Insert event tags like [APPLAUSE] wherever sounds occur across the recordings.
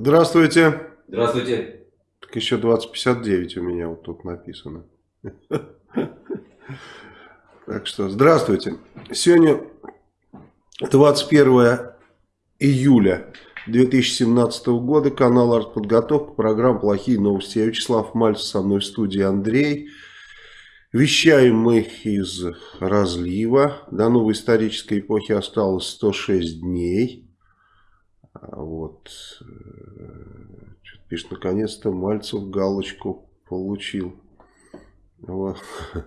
Здравствуйте. Здравствуйте. Так еще 2059 у меня вот тут написано. Так что здравствуйте. Сегодня 21 июля 2017 года. Канал «Артподготовка». Программа «Плохие новости». Я Вячеслав Мальцев, со мной в студии Андрей. Вещаем мы из разлива. До новой исторической эпохи осталось 106 дней. А вот. Что-то пишет, наконец-то Мальцев галочку получил. Вот. [LAUGHS]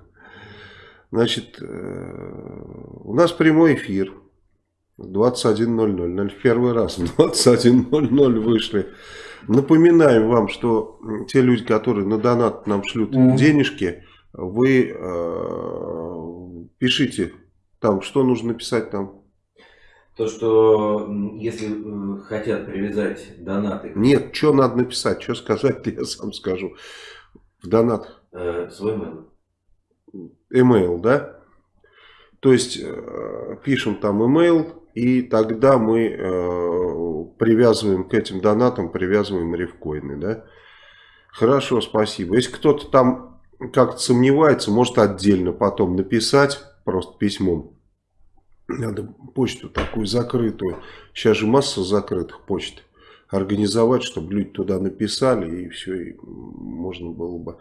Значит, э, у нас прямой эфир. 21.00. Наверное, в первый раз [LAUGHS] в 21.00 вышли. Напоминаем вам, что те люди, которые на донат нам шлют mm -hmm. денежки, вы э, пишите там, что нужно писать там. То, что если э, хотят привязать донаты... Нет, что надо написать, что сказать, [LAUGHS] я сам скажу. В донат. Э, свой mail. Email, да? То есть, э, пишем там email, и тогда мы э, привязываем к этим донатам, привязываем рифкоины, да? Хорошо, спасибо. Если кто-то там как-то сомневается, может отдельно потом написать, просто письмом. Надо почту такую закрытую. Сейчас же масса закрытых почт. Организовать, чтобы люди туда написали, и все, и можно было бы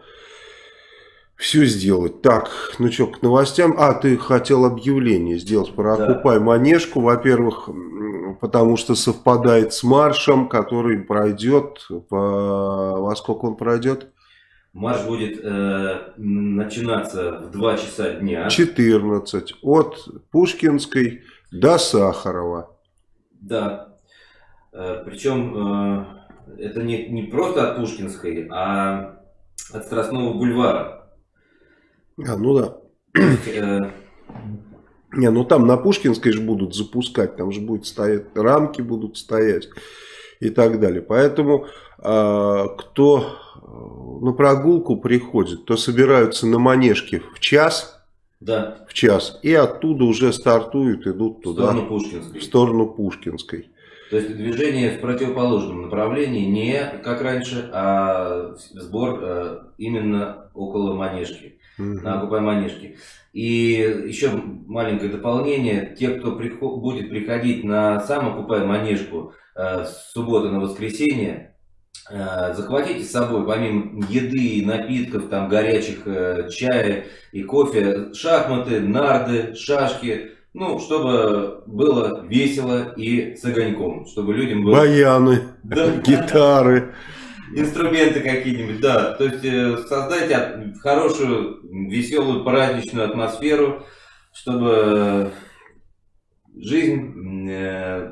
все сделать. Так, ну что, к новостям. А, ты хотел объявление сделать про да. «Окупай Манежку». Во-первых, потому что совпадает с маршем, который пройдет. По... Во сколько он пройдет? Марш будет э, начинаться в 2 часа дня. 14. От Пушкинской до Сахарова. Да. Э, причем э, это не, не просто от Пушкинской, а от Страстного бульвара. А, ну да. Не, ну там на Пушкинской же будут запускать, там же будет стоять, рамки будут стоять и так далее. Поэтому э, кто на прогулку приходит, то собираются на манежке в час, да. в час, и оттуда уже стартуют, идут туда. В сторону Пушкинской. В сторону Пушкинской. То есть движение в противоположном направлении, не как раньше, а сбор э, именно около манежки угу. на Окупай Манежке. И еще маленькое дополнение. Те, кто приход, будет приходить на сам Окупай Манежку э, с субботы на воскресенье, э, захватите с собой, помимо еды, напитков, там горячих э, чая и кофе, шахматы, нарды, шашки, ну, чтобы было весело и с огоньком, чтобы людям было... Баяны, да, гитары инструменты какие-нибудь, да. То есть э, создайте хорошую, веселую, праздничную атмосферу, чтобы жизнь э,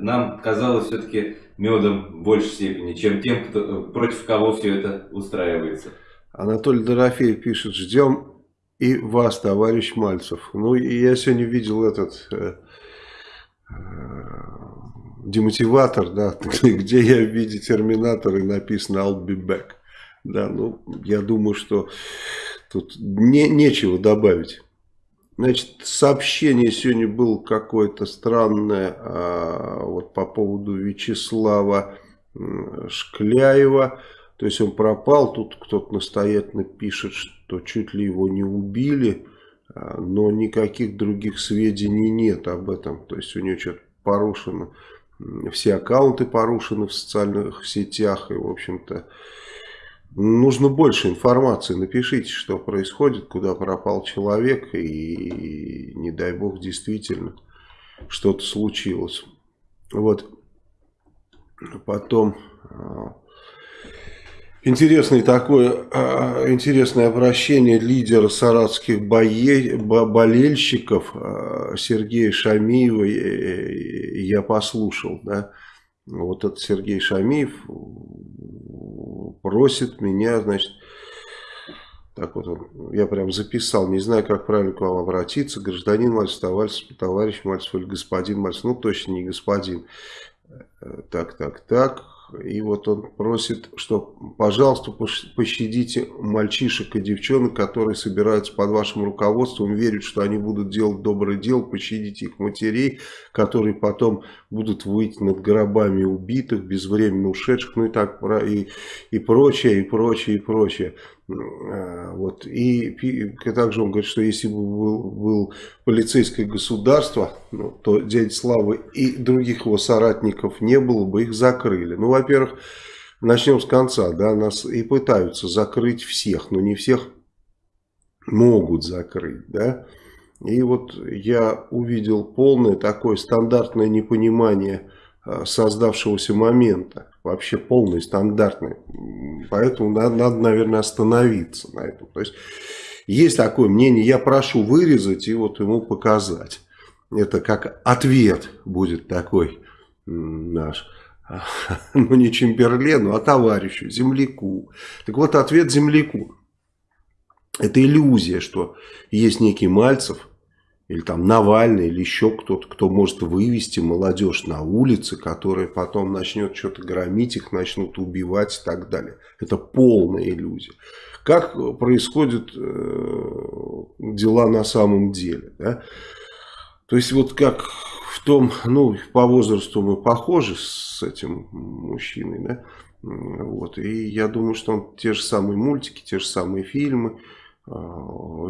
нам казалась все-таки медом в большей степени, чем тем, кто, против кого все это устраивается. Анатолий Дорофеев пишет, ждем и вас, товарищ Мальцев. Ну, я сегодня видел этот э, демотиватор, да, [LAUGHS] где я в виде терминатора и написано I'll be back. Да, ну, я думаю, что тут не, нечего добавить. Значит, сообщение сегодня было какое-то странное а, вот по поводу Вячеслава Шкляева. То есть он пропал, тут кто-то настоятельно пишет, что чуть ли его не убили, а, но никаких других сведений нет об этом. То есть у него что-то порушено все аккаунты порушены в социальных сетях. И, в общем-то, нужно больше информации. Напишите, что происходит, куда пропал человек. И, не дай бог, действительно что-то случилось. Вот. Потом... А, Интересный такое, а, интересное обращение лидера саратских бое, болельщиков а, Сергея Шамиева я послушал. Да? Вот этот Сергей Шамиев просит меня, значит, так вот я прям записал, не знаю, как правильно к вам обратиться, гражданин Мальцев, товарищ, товарищ Мальцев или господин Мальцев, ну точно не господин. Э, так, так, так. И вот он просит, что, пожалуйста, пощадите мальчишек и девчонок, которые собираются под вашим руководством, верят, что они будут делать доброе дело, пощадите их матерей, которые потом будут выйти над гробами убитых, безвременно ушедших, ну и так, и, и прочее, и прочее, и прочее. А, вот. И, и также он говорит, что если бы был, был полицейское государство, ну, то дядя Славы и других его соратников не было бы, их закрыли. Ну, во-первых, начнем с конца, да, нас и пытаются закрыть всех, но не всех могут закрыть, да. И вот я увидел полное такое стандартное непонимание а, создавшегося момента вообще полный, стандартный. Поэтому надо, надо, наверное, остановиться на этом. То есть, есть такое мнение, я прошу вырезать и вот ему показать. Это как ответ будет такой наш. [LAUGHS] Ну, не Чемберлену, а товарищу, земляку. Так вот, ответ земляку. Это иллюзия, что есть некий Мальцев, или там Навальный, или еще кто-то, кто может вывести молодежь на улицы, которая потом начнет что-то громить, их начнут убивать и так далее. Это полная иллюзия. Как происходят э, дела на самом деле? Да? То есть вот как в том, ну по возрасту мы похожи с этим мужчиной, да? Вот. И я думаю, что он те же самые мультики, те же самые фильмы,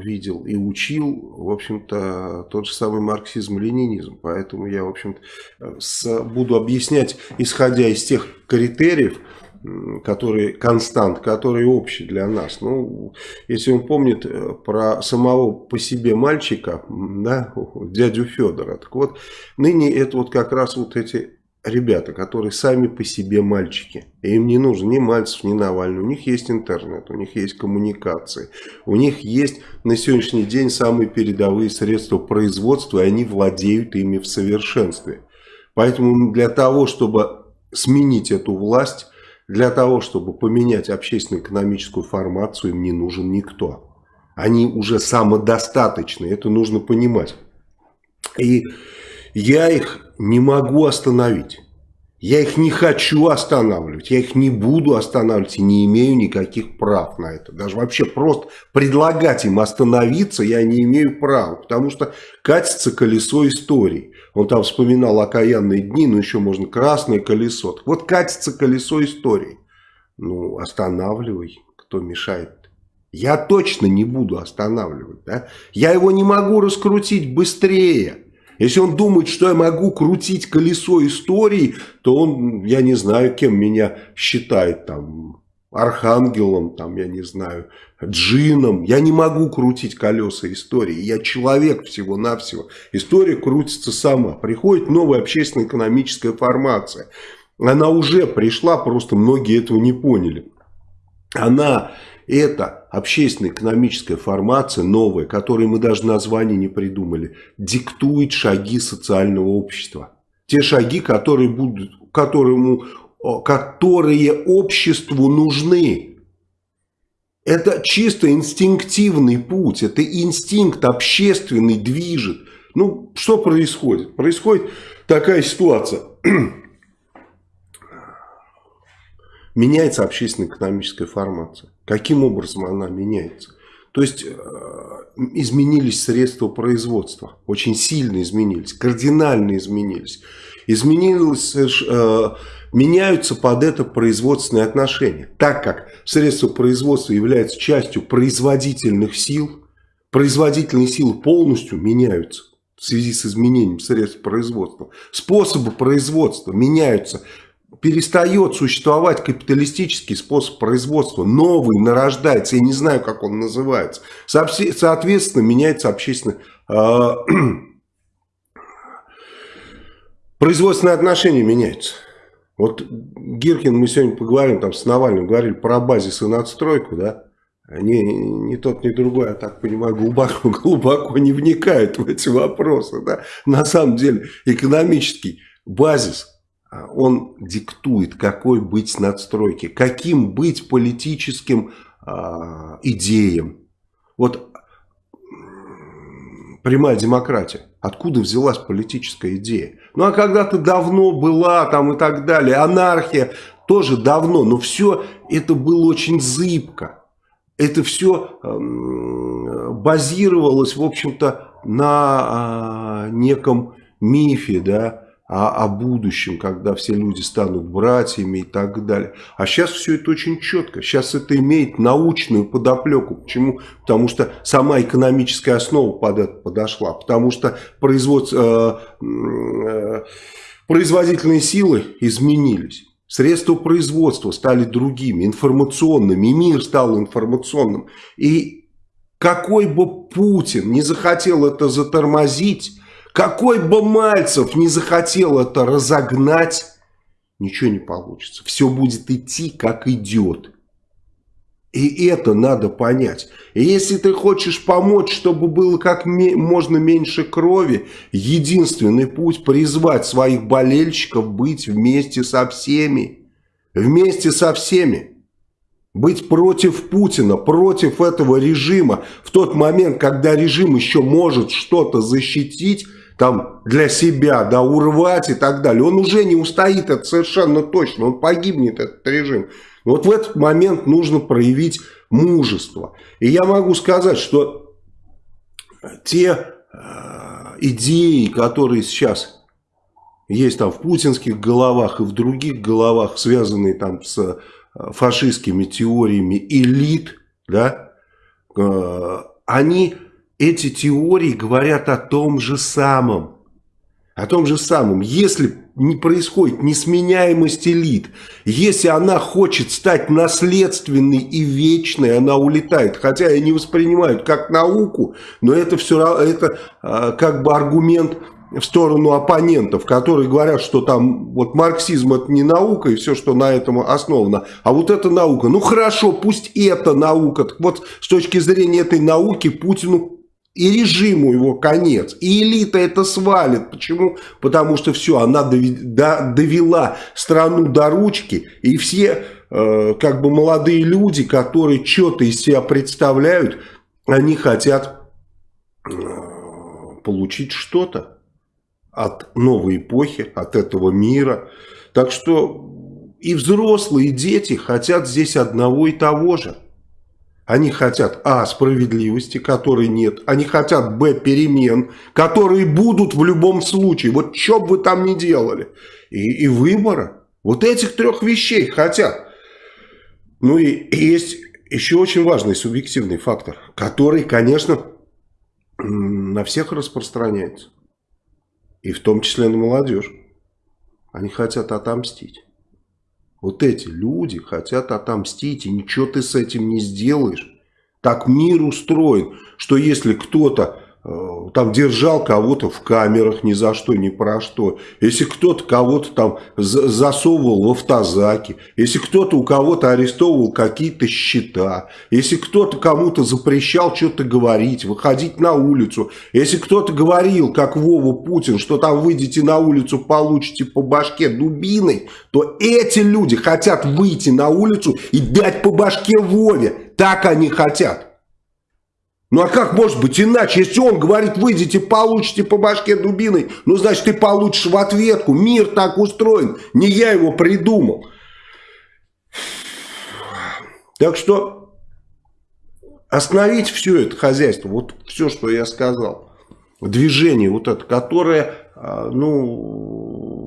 видел и учил, в общем-то, тот же самый марксизм-ленинизм. Поэтому я, в общем-то, буду объяснять, исходя из тех критериев, которые констант, которые общие для нас. Ну, если он помнит э, про самого по себе мальчика, да, [LAUGHS] дядю Федора, так вот, ныне это вот как раз вот эти ребята, которые сами по себе мальчики. И им не нужен ни Мальцев, ни Навальный. У них есть интернет, у них есть коммуникации. У них есть на сегодняшний день самые передовые средства производства, и они владеют ими в совершенстве. Поэтому для того, чтобы сменить эту власть, для того, чтобы поменять общественно-экономическую формацию, им не нужен никто. Они уже самодостаточны, это нужно понимать. И я их не могу остановить. Я их не хочу останавливать, я их не буду останавливать и не имею никаких прав на это. Даже вообще просто предлагать им остановиться я не имею права, потому что катится колесо истории. Он там вспоминал окаянные дни, но еще можно красное колесо. Вот катится колесо истории. Ну, останавливай, кто мешает. Я точно не буду останавливать. Да? Я его не могу раскрутить быстрее. Если он думает, что я могу крутить колесо истории, то он, я не знаю, кем меня считает там, архангелом, там, я не знаю, джином. Я не могу крутить колеса истории. Я человек всего-навсего. История крутится сама. Приходит новая общественно-экономическая формация. Она уже пришла, просто многие этого не поняли. Она это общественно-экономическая формация новая, которой мы даже название не придумали, диктует шаги социального общества. Те шаги, которые, будут, которому, которые обществу нужны. Это чисто инстинктивный путь, это инстинкт общественный движет. Ну, что происходит? Происходит такая ситуация. [CLEARS THROAT] Меняется общественно-экономическая формация. Каким образом она меняется? То есть э, изменились средства производства, очень сильно изменились, кардинально изменились. Изменилось, э, меняются под это производственные отношения. Так как средства производства являются частью производительных сил, производительные силы полностью меняются в связи с изменением средств производства. Способы производства меняются перестает существовать капиталистический способ производства, новый нарождается, я не знаю, как он называется. Соответственно, меняется общественно... Э, [CLEARS THROAT] производственные отношения меняются. Вот Гиркин, мы сегодня поговорим там с Навальным, говорили про базис и надстройку, да? Ни, ни тот, ни другой, я так понимаю, глубоко, [LAUGHS] глубоко не вникают в эти вопросы. Да? На самом деле экономический базис а, он диктует, какой быть надстройке, каким быть политическим э, идеям. Вот прямая демократия. Откуда взялась политическая идея? Ну, а когда-то давно была там и так далее. Анархия. тоже давно, но все это было очень зыбко. Это все базировалось, в общем-то, на э, неком мифе, да, о, о будущем, когда все люди станут братьями и так далее. А сейчас все это очень четко. Сейчас это имеет научную подоплеку. Почему? Потому что сама экономическая основа под это подошла. Потому что производство, э, э, производительные силы изменились. Средства производства стали другими, информационными. Мир стал информационным. И какой бы Путин не захотел это затормозить какой бы Мальцев не захотел это разогнать, ничего не получится. Все будет идти, как идет. И это надо понять. И если ты хочешь помочь, чтобы было как можно меньше крови, единственный путь призвать своих болельщиков быть вместе со всеми. Вместе со всеми. Быть против Путина, против этого режима. В тот момент, когда режим еще может что-то защитить, там для себя, да, урвать и так далее. Он уже не устоит, это совершенно точно, он погибнет, этот режим. Вот в этот момент нужно проявить мужество. И я могу сказать, что те э, идеи, которые сейчас есть там в путинских головах и в других головах, связанные там с э, фашистскими теориями элит, да, э, они эти теории говорят о том же самом. О том же самом. Если не происходит несменяемость элит, если она хочет стать наследственной и вечной, она улетает. Хотя и не воспринимают как науку, но это все равно, это а, как бы аргумент в сторону оппонентов, которые говорят, что там вот марксизм это не наука и все, что на этом основано, а вот это наука. Ну хорошо, пусть это наука. Так вот с точки зрения этой науки Путину и режиму его конец. И элита это свалит. Почему? Потому что все, она довела страну до ручки. И все э, как бы молодые люди, которые что-то из себя представляют, они хотят э, получить что-то от новой эпохи, от этого мира. Так что и взрослые, и дети хотят здесь одного и того же. Они хотят, а, справедливости, которой нет. Они хотят, б, перемен, которые будут в любом случае. Вот что бы вы там ни делали. И, и выбора. Вот этих трех вещей хотят. Ну и, и есть еще очень важный субъективный фактор, который, конечно, на всех распространяется. И в том числе на молодежь. Они хотят отомстить. Вот эти люди хотят отомстить, и ничего ты с этим не сделаешь. Так мир устроен, что если кто-то там держал кого-то в камерах ни за что, ни про что. Если кто-то кого-то там засовывал в автозаки, если кто-то у кого-то арестовывал какие-то счета, если кто-то кому-то запрещал что-то говорить, выходить на улицу, если кто-то говорил, как Вова Путин, что там выйдете на улицу, получите по башке дубиной, то эти люди хотят выйти на улицу и дать по башке Вове. Так они хотят. Ну а как может быть иначе? Если он говорит, выйдите, получите по башке дубиной, ну значит ты получишь в ответку. Мир так устроен. Не я его придумал. Так что остановить все это хозяйство, вот все, что я сказал, движение вот это, которое, а, ну,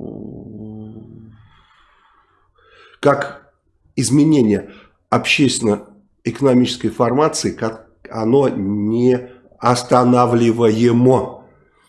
как изменение общественно-экономической формации, как оно не останавливаемо.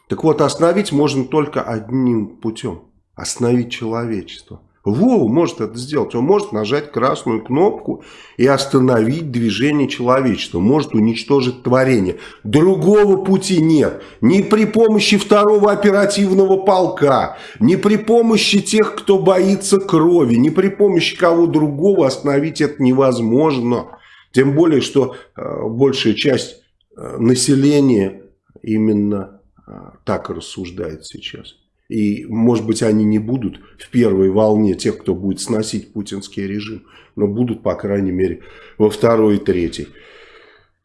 Так вот, остановить можно только одним путем. Остановить человечество. Вова может это сделать. Он может нажать красную кнопку и остановить движение человечества. Может уничтожить творение. Другого пути нет. Ни при помощи второго оперативного полка, ни при помощи тех, кто боится крови, ни при помощи кого другого остановить это невозможно. Тем более, что э, большая часть э, населения именно э, так рассуждает сейчас. И, может быть, они не будут в первой волне тех, кто будет сносить путинский режим, но будут, по крайней мере, во второй и третьей.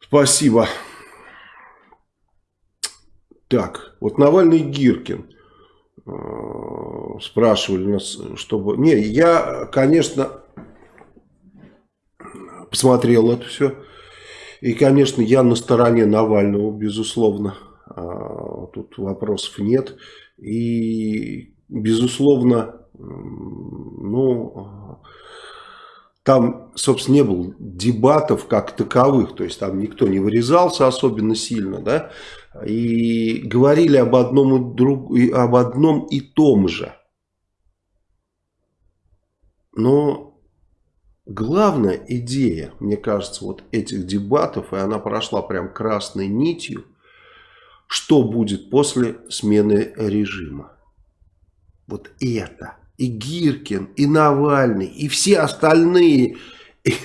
Спасибо. Так, вот Навальный Гиркин. спрашивали нас, чтобы... Не, я, конечно, посмотрел это все. И, конечно, я на стороне Навального, безусловно. А, тут вопросов нет. И, безусловно, ну, там, собственно, не было дебатов как таковых, то есть там никто не вырезался особенно сильно, да, и говорили об одном и, друг, об одном и том же. Но главная идея, мне кажется, вот этих дебатов, и она прошла прям красной нитью, что будет после смены режима. Вот это. И Гиркин, и Навальный, и все остальные, и,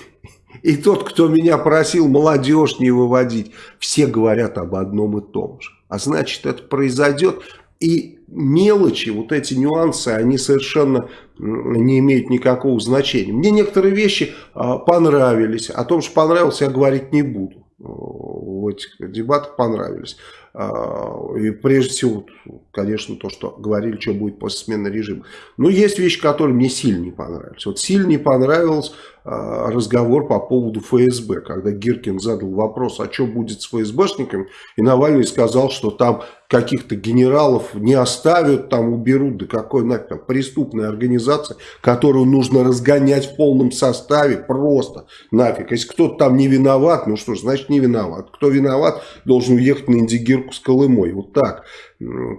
и тот, кто меня просил молодежь не выводить, все говорят об одном и том же. А значит, это произойдет, и мелочи, вот эти нюансы, они совершенно не имеют никакого значения. Мне некоторые вещи а, понравились, о том, что понравилось, я говорить не буду. В этих дебатах понравились. А, и прежде всего, конечно, то, что говорили, что будет после смены режима. Но есть вещи, которые мне сильно не понравились. Вот сильно не понравился а, разговор по поводу ФСБ, когда Гиркин задал вопрос, а что будет с ФСБшниками, и Навальный сказал, что там каких-то генералов не оставят, там уберут, да какой нафиг, там, преступная организация, которую нужно разгонять в полном составе, просто нафиг. Если кто-то там не виноват, ну что ж, значит не виноват. Кто виноват, должен уехать на Индигирку с Колымой, вот так.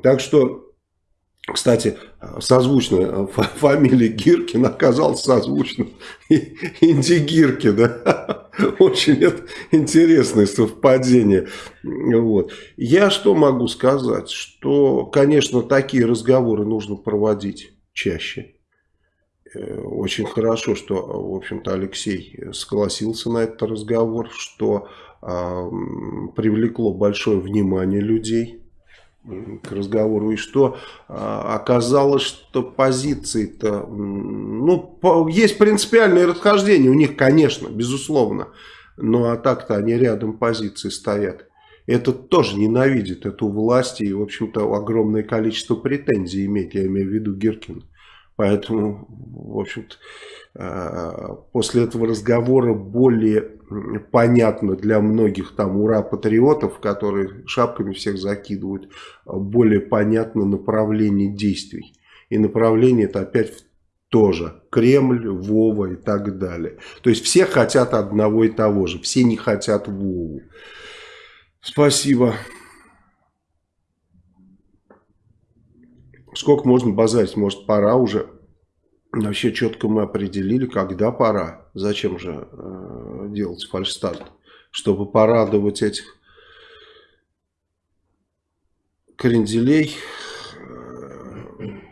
Так что кстати, созвучная фамилия Гиркин оказалась созвучна Инди Гиркин. Да? [LAUGHS] Очень интересное совпадение. Вот. Я что могу сказать? Что, конечно, такие разговоры нужно проводить чаще. Э, очень хорошо, что, в общем-то, Алексей согласился на этот разговор, что э, привлекло большое внимание людей к разговору, и что а, оказалось, что позиции-то, ну, есть принципиальные расхождения у них, конечно, безусловно, но а так-то они рядом позиции стоят. Этот тоже ненавидит эту власть и, в общем-то, огромное количество претензий имеет, я имею в виду Гиркина. Поэтому, в общем-то, а, после этого разговора более понятно для многих там ура-патриотов, которые шапками всех закидывают, более понятно направление действий. И направление это опять тоже Кремль, Вова и так далее. То есть все хотят одного и того же, все не хотят Вову. Спасибо. Сколько можно базарить? Может пора уже? Вообще четко мы определили, когда пора. Зачем же делать фальшстарт? Чтобы порадовать этих кренделей.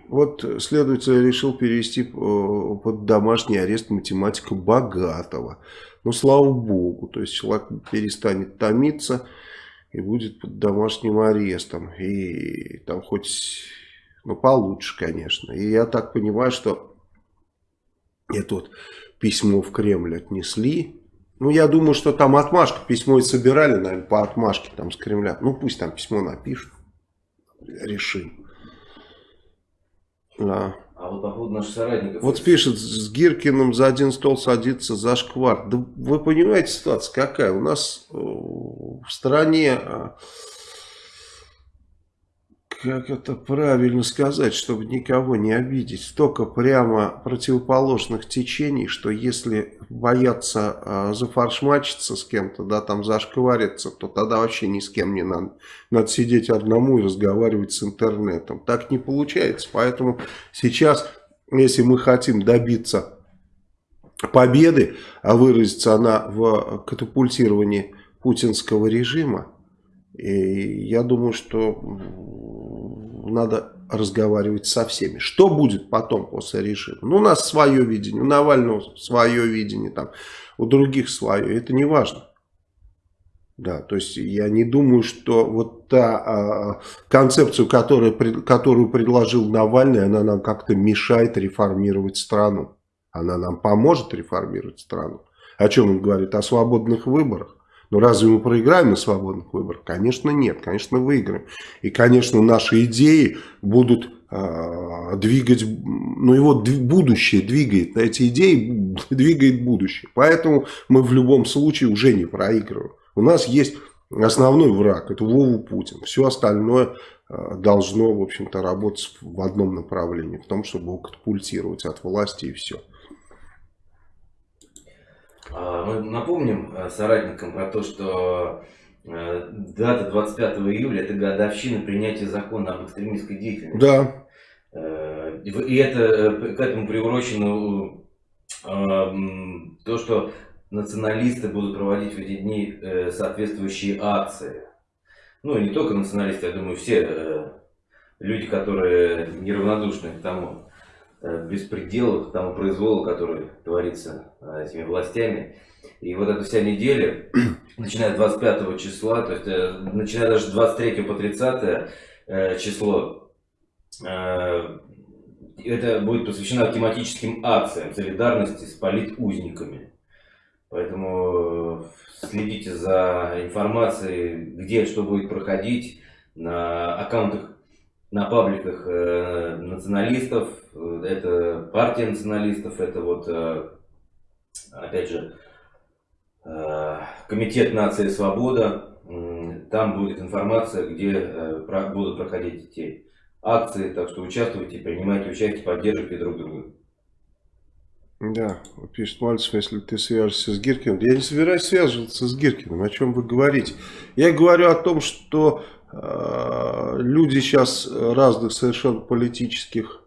Вот следователь решил перевести э, под домашний арест математика богатого. Ну, слава богу, то есть человек перестанет томиться и будет под домашним арестом. И там хоть, ну, получше, конечно. И я так понимаю, что это вот письмо в Кремль отнесли. Ну, я думаю, что там отмашка, письмо и собирали, наверное, по отмашке там с Кремля. Ну, пусть там письмо напишут. Решим. Да. А вот по поводу наших соратников... Вот пишет, с Гиркиным за один стол садится за шквар. Да вы понимаете ситуация какая? У нас э, в стране а, как это правильно сказать, чтобы никого не обидеть, столько прямо противоположных течений, что если бояться э, зафаршмачиться с кем-то, да, там зашквариться, то тогда вообще ни с кем не надо. Надо сидеть одному и разговаривать с интернетом. Так не получается. Поэтому сейчас, если мы хотим добиться победы, а выразится она в катапультировании путинского режима, и я думаю, что надо разговаривать со всеми. Что будет потом после режима? Ну, у нас свое видение, у Навального свое видение, там, у других свое. Это не важно. Да, то есть я не думаю, что вот та а, концепцию, которая, которую предложил Навальный, она нам как-то мешает реформировать страну. Она нам поможет реформировать страну. О чем он говорит? О свободных выборах. Но разве мы проиграем на свободных выборах? Конечно, нет. Конечно, выиграем. И, конечно, наши идеи будут а, двигать, ну его будущее двигает, эти идеи [LAUGHS] двигает будущее. Поэтому мы в любом случае уже не проигрываем. У нас есть основной враг, это Вову Путин. Все остальное а, должно, в общем-то, работать в одном направлении, в том, чтобы его катапультировать от власти и все. А, мы напомним э, соратникам про то, что э, дата 25 июля – это годовщина принятия закона об экстремистской деятельности. Да. Э, и это к этому приурочено то, что националисты будут проводить в эти дни соответствующие акции. Ну, и не только националисты, я думаю, все люди, которые неравнодушны к тому, Э, беспределу, к тому произволу, который творится э, этими властями. И вот эта вся неделя, [CLEARS THROAT] начиная с 25 числа, то есть э, начиная даже с 23 по 30 число, это будет посвящено тематическим акциям солидарности с политузниками. Поэтому следите за информацией, где что будет проходить, на аккаунтах, на пабликах националистов, это партия националистов, это вот, э, опять же, э, Комитет нации свобода. Там будет информация, где э, будут проходить эти акции, так что участвуйте, принимайте участие, поддерживайте друг друга. Да, пишет Мальцев, если ты свяжешься с Гиркиным. Я не собираюсь связываться с Гиркиным, о чем вы говорите. Я говорю о том, что э, люди сейчас разных совершенно политических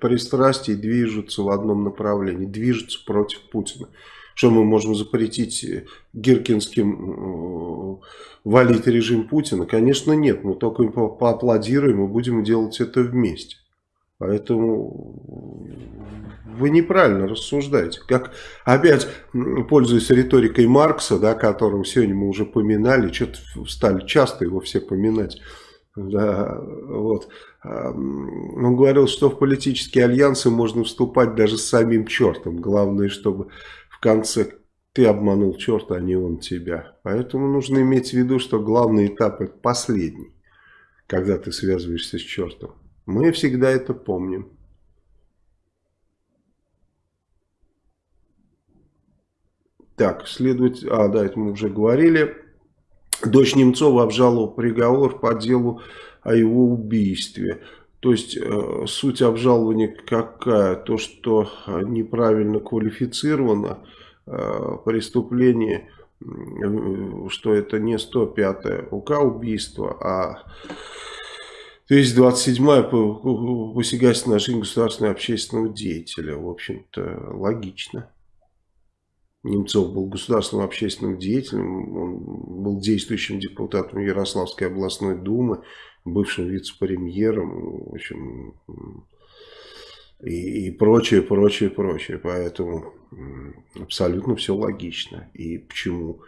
пристрастий движутся в одном направлении, движутся против Путина. Что мы можем запретить гиркинским валить режим Путина? Конечно нет, мы только им поаплодируем и будем делать это вместе. Поэтому вы неправильно рассуждаете. Как опять, пользуясь риторикой Маркса, да, которого сегодня мы уже поминали, что-то стали часто его все поминать. Да, вот. Он говорил, что в политические альянсы можно вступать даже с самим чертом. Главное, чтобы в конце ты обманул черта, а не он тебя. Поэтому нужно иметь в виду, что главный этап это последний, когда ты связываешься с чертом. Мы всегда это помним. Так, следовать... А, да, это мы уже говорили. Дочь Немцова обжаловала приговор по делу о его убийстве. То есть э, суть обжалования какая? То, что неправильно квалифицировано э, преступление, э, что это не 105 УК убийство, а 227 посягательство на жизнь государственного общественного деятеля. В общем-то, логично. Немцов был государственным общественным деятелем, он был действующим депутатом Ярославской областной думы, бывшим вице-премьером, в общем, и, и прочее, прочее, прочее. Поэтому абсолютно все логично. И почему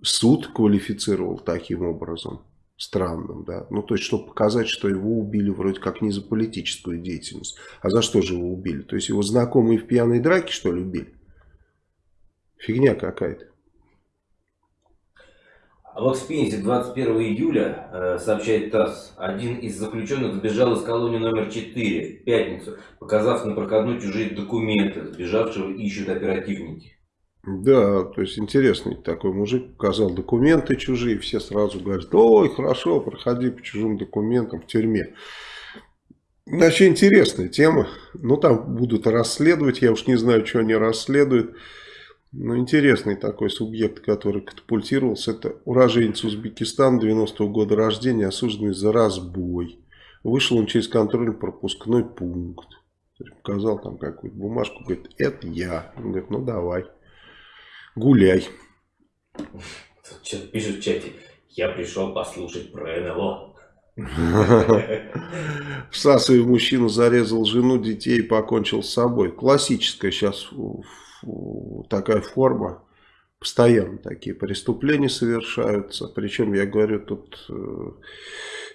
суд квалифицировал таким образом? Странным, да, ну то есть, чтобы показать, что его убили вроде как не за политическую деятельность, а за что же его убили, то есть его знакомые в пьяной драке что ли убили? Фигня какая-то. А в Окспензе 21 июля, э, сообщает ТАСС, один из заключенных сбежал из колонии номер 4 в пятницу, показав на проходной чужие документы. Сбежавшего ищут оперативники. Да, то есть интересный такой мужик показал документы чужие, все сразу говорят, ой, хорошо, проходи по чужим документам в тюрьме. Вообще интересная тема, ну там будут расследовать, я уж не знаю, что они расследуют. Ну, интересный такой субъект, который катапультировался, это уроженец Узбекистана 90-го года рождения, осужденный за разбой. Вышел он через контрольно-пропускной пункт. Показал там какую-то бумажку, говорит, это я. Он говорит, ну давай, гуляй. Пишет в чате, я пришел послушать про НЛО. [LAUGHS] В Сасове мужчина зарезал жену, детей и покончил с собой. Классическая сейчас такая форма. Постоянно такие преступления совершаются. Причем, я говорю, тут э,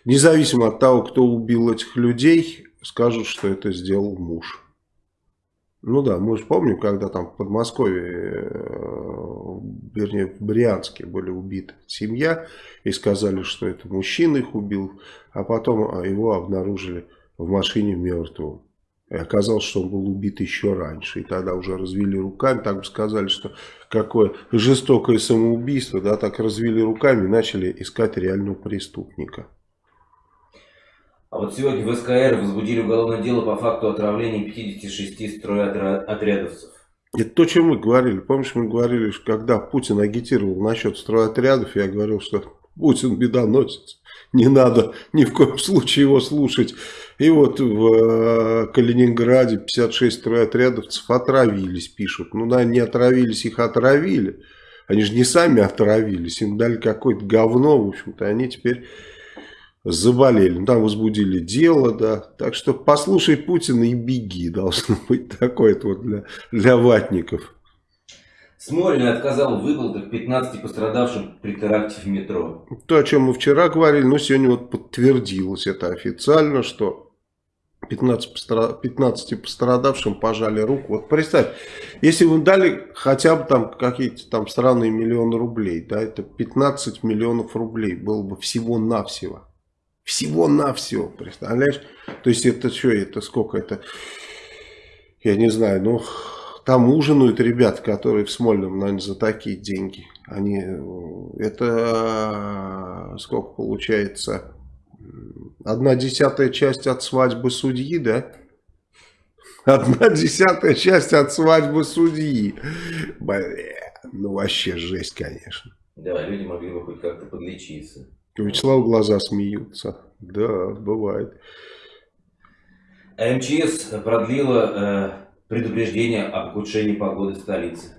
независимо от того, кто убил этих людей, скажут, что это сделал муж. Ну да, мы же помним, когда там в Подмосковье, э, вернее в Брянске были убиты семья и сказали, что это мужчина их убил, а потом а, его обнаружили в машине мертвым. И оказалось, что он был убит еще раньше. И тогда уже развели руками, так бы сказали, что какое жестокое самоубийство, да, так развели руками и начали искать реального преступника. А вот сегодня в СКР возбудили уголовное дело по факту отравления 56 стройотрядовцев. Это то, чем мы говорили. Помнишь, мы говорили, что когда Путин агитировал насчет стройотрядов, я говорил, что Путин бедоносец. Не надо ни в коем случае его слушать. И вот в э, Калининграде 56 стройотрядовцев отравились, пишут. Ну да, не отравились, их отравили. Они же не сами отравились, им дали какое-то говно, в общем-то, они теперь заболели. Ну, там возбудили дело, да. Так что послушай Путина и беги, [LAUGHS] должно быть такое вот для, для ватников. Смольный отказал в выплатах 15 пострадавшим при теракте в метро. То, о чем мы вчера говорили, но сегодня вот подтвердилось это официально, что 15, 15 пострадавшим пожали руку. Вот представь, если вы дали хотя бы там какие-то там странные миллионы рублей, да, это 15 миллионов рублей было бы всего-навсего. Всего-навсего, представляешь? То есть это что, это сколько это, я не знаю, ну там ужинают ребят, которые в Смольном, наверное, за такие деньги. Они, это сколько получается? Одна десятая часть от свадьбы судьи, да? Одна десятая часть от свадьбы судьи. Бля, ну вообще жесть, конечно. Да, люди могли бы хоть как-то подлечиться. У Вячеслава глаза смеются. Да, бывает. МЧС продлила э, предупреждение об ухудшении погоды в столице.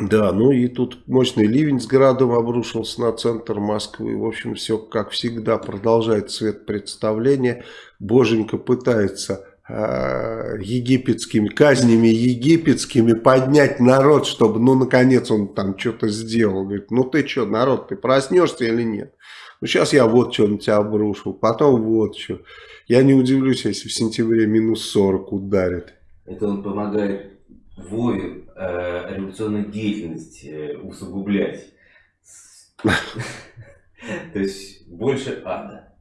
Да, ну и тут мощный ливень с градом обрушился на центр Москвы. В общем, все как всегда продолжает цвет представления. Боженька пытается э, египетскими казнями египетскими поднять народ, чтобы, ну, наконец он там что-то сделал. Говорит, ну ты что, народ, ты проснешься или нет? Ну, сейчас я вот что на тебя обрушил, потом вот что. Я не удивлюсь, если в сентябре минус 40 ударит. Это он помогает Вове э, революционную деятельность э, усугублять. То есть больше ада.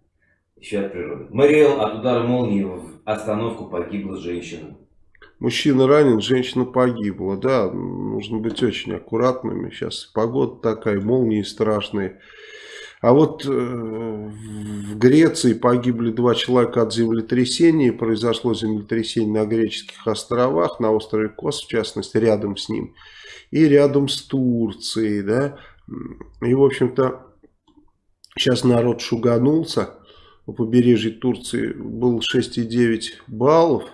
Еще от природы. Мариэл от удара молнии в остановку погибла женщина. Мужчина ранен, женщина погибла. Да, нужно быть очень аккуратными. Сейчас погода такая, молнии страшные. А вот э, в Греции погибли два человека от землетрясения. Произошло землетрясение на греческих островах, на острове Кос, в частности, рядом с ним. И рядом с Турцией. Да? И, в общем-то, сейчас народ шуганулся. У побережья Турции был 6,9 баллов.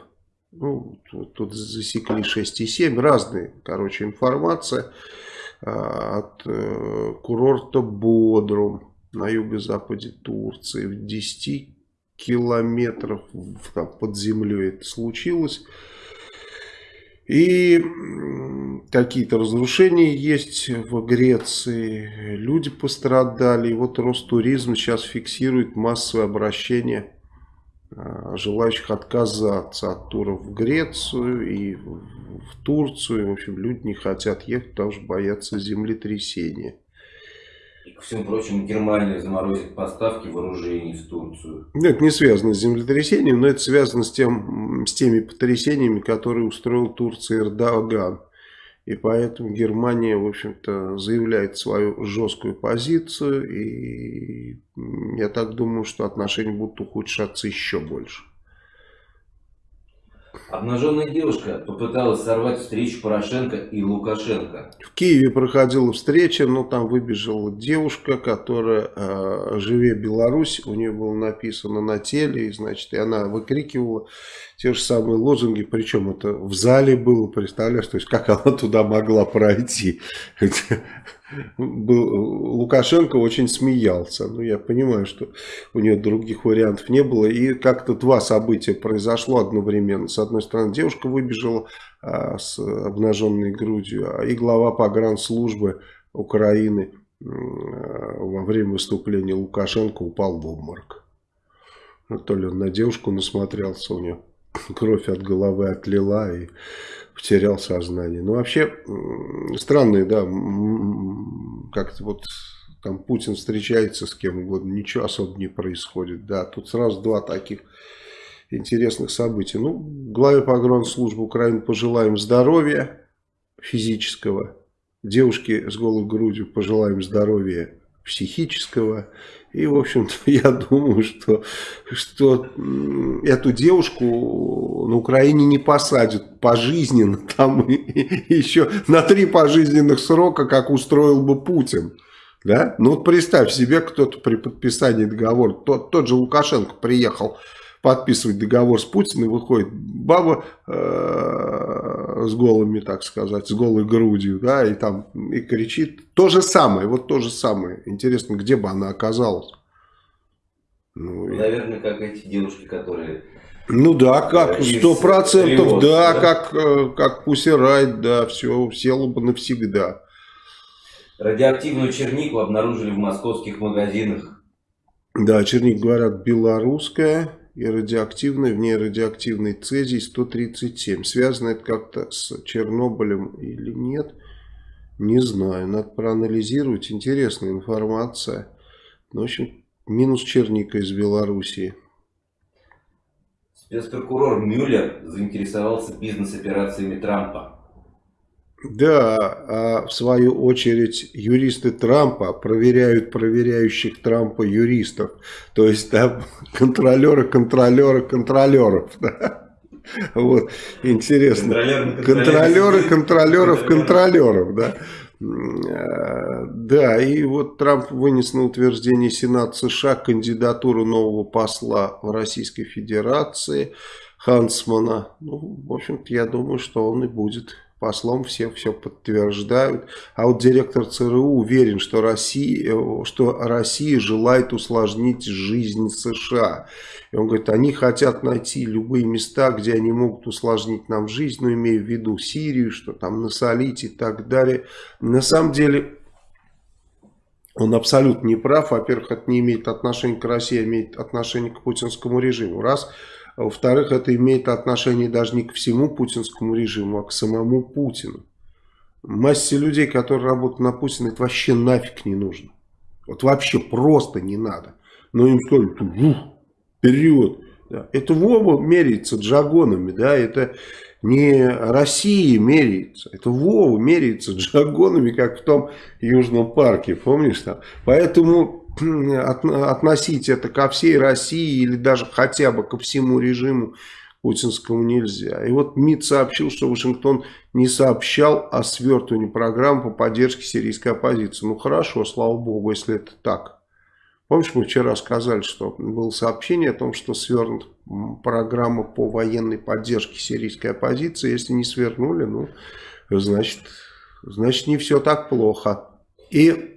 Ну, тут засекли 6,7. Разные, короче, информация а, от э, курорта Бодрум на юго-западе Турции, в 10 километров под землей это случилось. И какие-то разрушения есть в Греции, люди пострадали. И вот Ростуризм сейчас фиксирует массовое обращение а, желающих отказаться от туров в Грецию и в Турцию. В общем, люди не хотят ехать, потому что боятся землетрясения. И, ко всему прочему, Германия заморозит поставки вооружений в Турцию. Это не связано с землетрясением, но это связано с, тем, с теми потрясениями, которые устроил Турция Эрдоган. И поэтому Германия, в общем-то, заявляет свою жесткую позицию. И я так думаю, что отношения будут ухудшаться еще больше. Обнаженная девушка попыталась сорвать встречу Порошенко и Лукашенко. В Киеве проходила встреча, но там выбежала девушка, которая э, «Живе Беларусь», у нее было написано на теле, и, значит, и она выкрикивала те же самые лозунги, причем это в зале было, представляешь, то есть как она туда могла пройти. Был, Лукашенко очень смеялся. Ну, я понимаю, что у нее других вариантов не было. И как-то два события произошло одновременно. С одной стороны, девушка выбежала а, с обнаженной грудью, а и глава погранслужбы Украины а, во время выступления Лукашенко упал в обморок. Ну, то ли он на девушку насмотрелся, у нее кровь от головы отлила и потерял сознание. Ну, вообще, странные, да, как-то вот там Путин встречается с кем угодно, ничего особо не происходит, да. Тут сразу два таких интересных событий. Ну, главе погранслужбы Украины пожелаем здоровья физического, девушке с голой грудью пожелаем здоровья психического. И, в общем-то, [LAUGHS] я думаю, что, что эту девушку на Украине не посадят пожизненно, [LAUGHS] там еще на три пожизненных срока, как устроил бы Путин. Да? Ну вот представь себе, кто-то при подписании договора, тот, тот же Лукашенко приехал подписывать договор с Путиным, выходит баба э, с голыми, так сказать, с голой грудью, да, и там и кричит. То же самое, вот то же самое. Интересно, где бы она оказалась? Ну, Наверное, как эти девушки, которые... Ну да, как, сто процентов, да, да, как, э, как Пусирайт, да, все, села бы навсегда. Радиоактивную чернику обнаружили в московских магазинах. Да, черник, говорят, белорусская и радиоактивный, в ней радиоактивный цезий-137. Связано это как-то с Чернобылем или нет, не знаю. Надо проанализировать. Интересная информация. Ну, в общем, минус черника из Белоруссии. Спецпрокурор Мюллер заинтересовался бизнес-операциями Трампа. Да, а в свою очередь юристы Трампа проверяют проверяющих Трампа юристов. То есть там [LAUGHS] контролеры, контролеры, контролеров. Да? Вот, интересно. Контролеры, контролеров, контролеров, да. А, да, и вот Трамп вынес на утверждение Сенат США кандидатуру нового посла в Российской Федерации Хансмана. Ну, в общем-то, я думаю, что он и будет послом все все подтверждают. А вот директор ЦРУ уверен, что Россия, что Россия желает усложнить жизнь США. И он говорит, они хотят найти любые места, где они могут усложнить нам жизнь, но имея в виду Сирию, что там насолить и так далее. На самом деле... Он абсолютно не прав. Во-первых, это не имеет отношения к России, а имеет отношение к путинскому режиму. Раз. Во-вторых, это имеет отношение даже не к всему путинскому режиму, а к самому Путину. Массе людей, которые работают на Путина, это вообще нафиг не нужно. Вот вообще просто не надо. Но им сказали, ух, вперед. Да. Это Вова меряется джагонами, да, это не Россия меряется, это Вова меряется [LAUGHS] джагонами, как в том Южном парке, помнишь там? Поэтому относить это ко всей России или даже хотя бы ко всему режиму путинскому нельзя. И вот МИД сообщил, что Вашингтон не сообщал о свертывании программ по поддержке сирийской оппозиции. Ну хорошо, слава богу, если это так. Помнишь, мы вчера сказали, что было сообщение о том, что свернут программа по военной поддержке сирийской оппозиции. Если не свернули, ну, значит, значит не все так плохо. И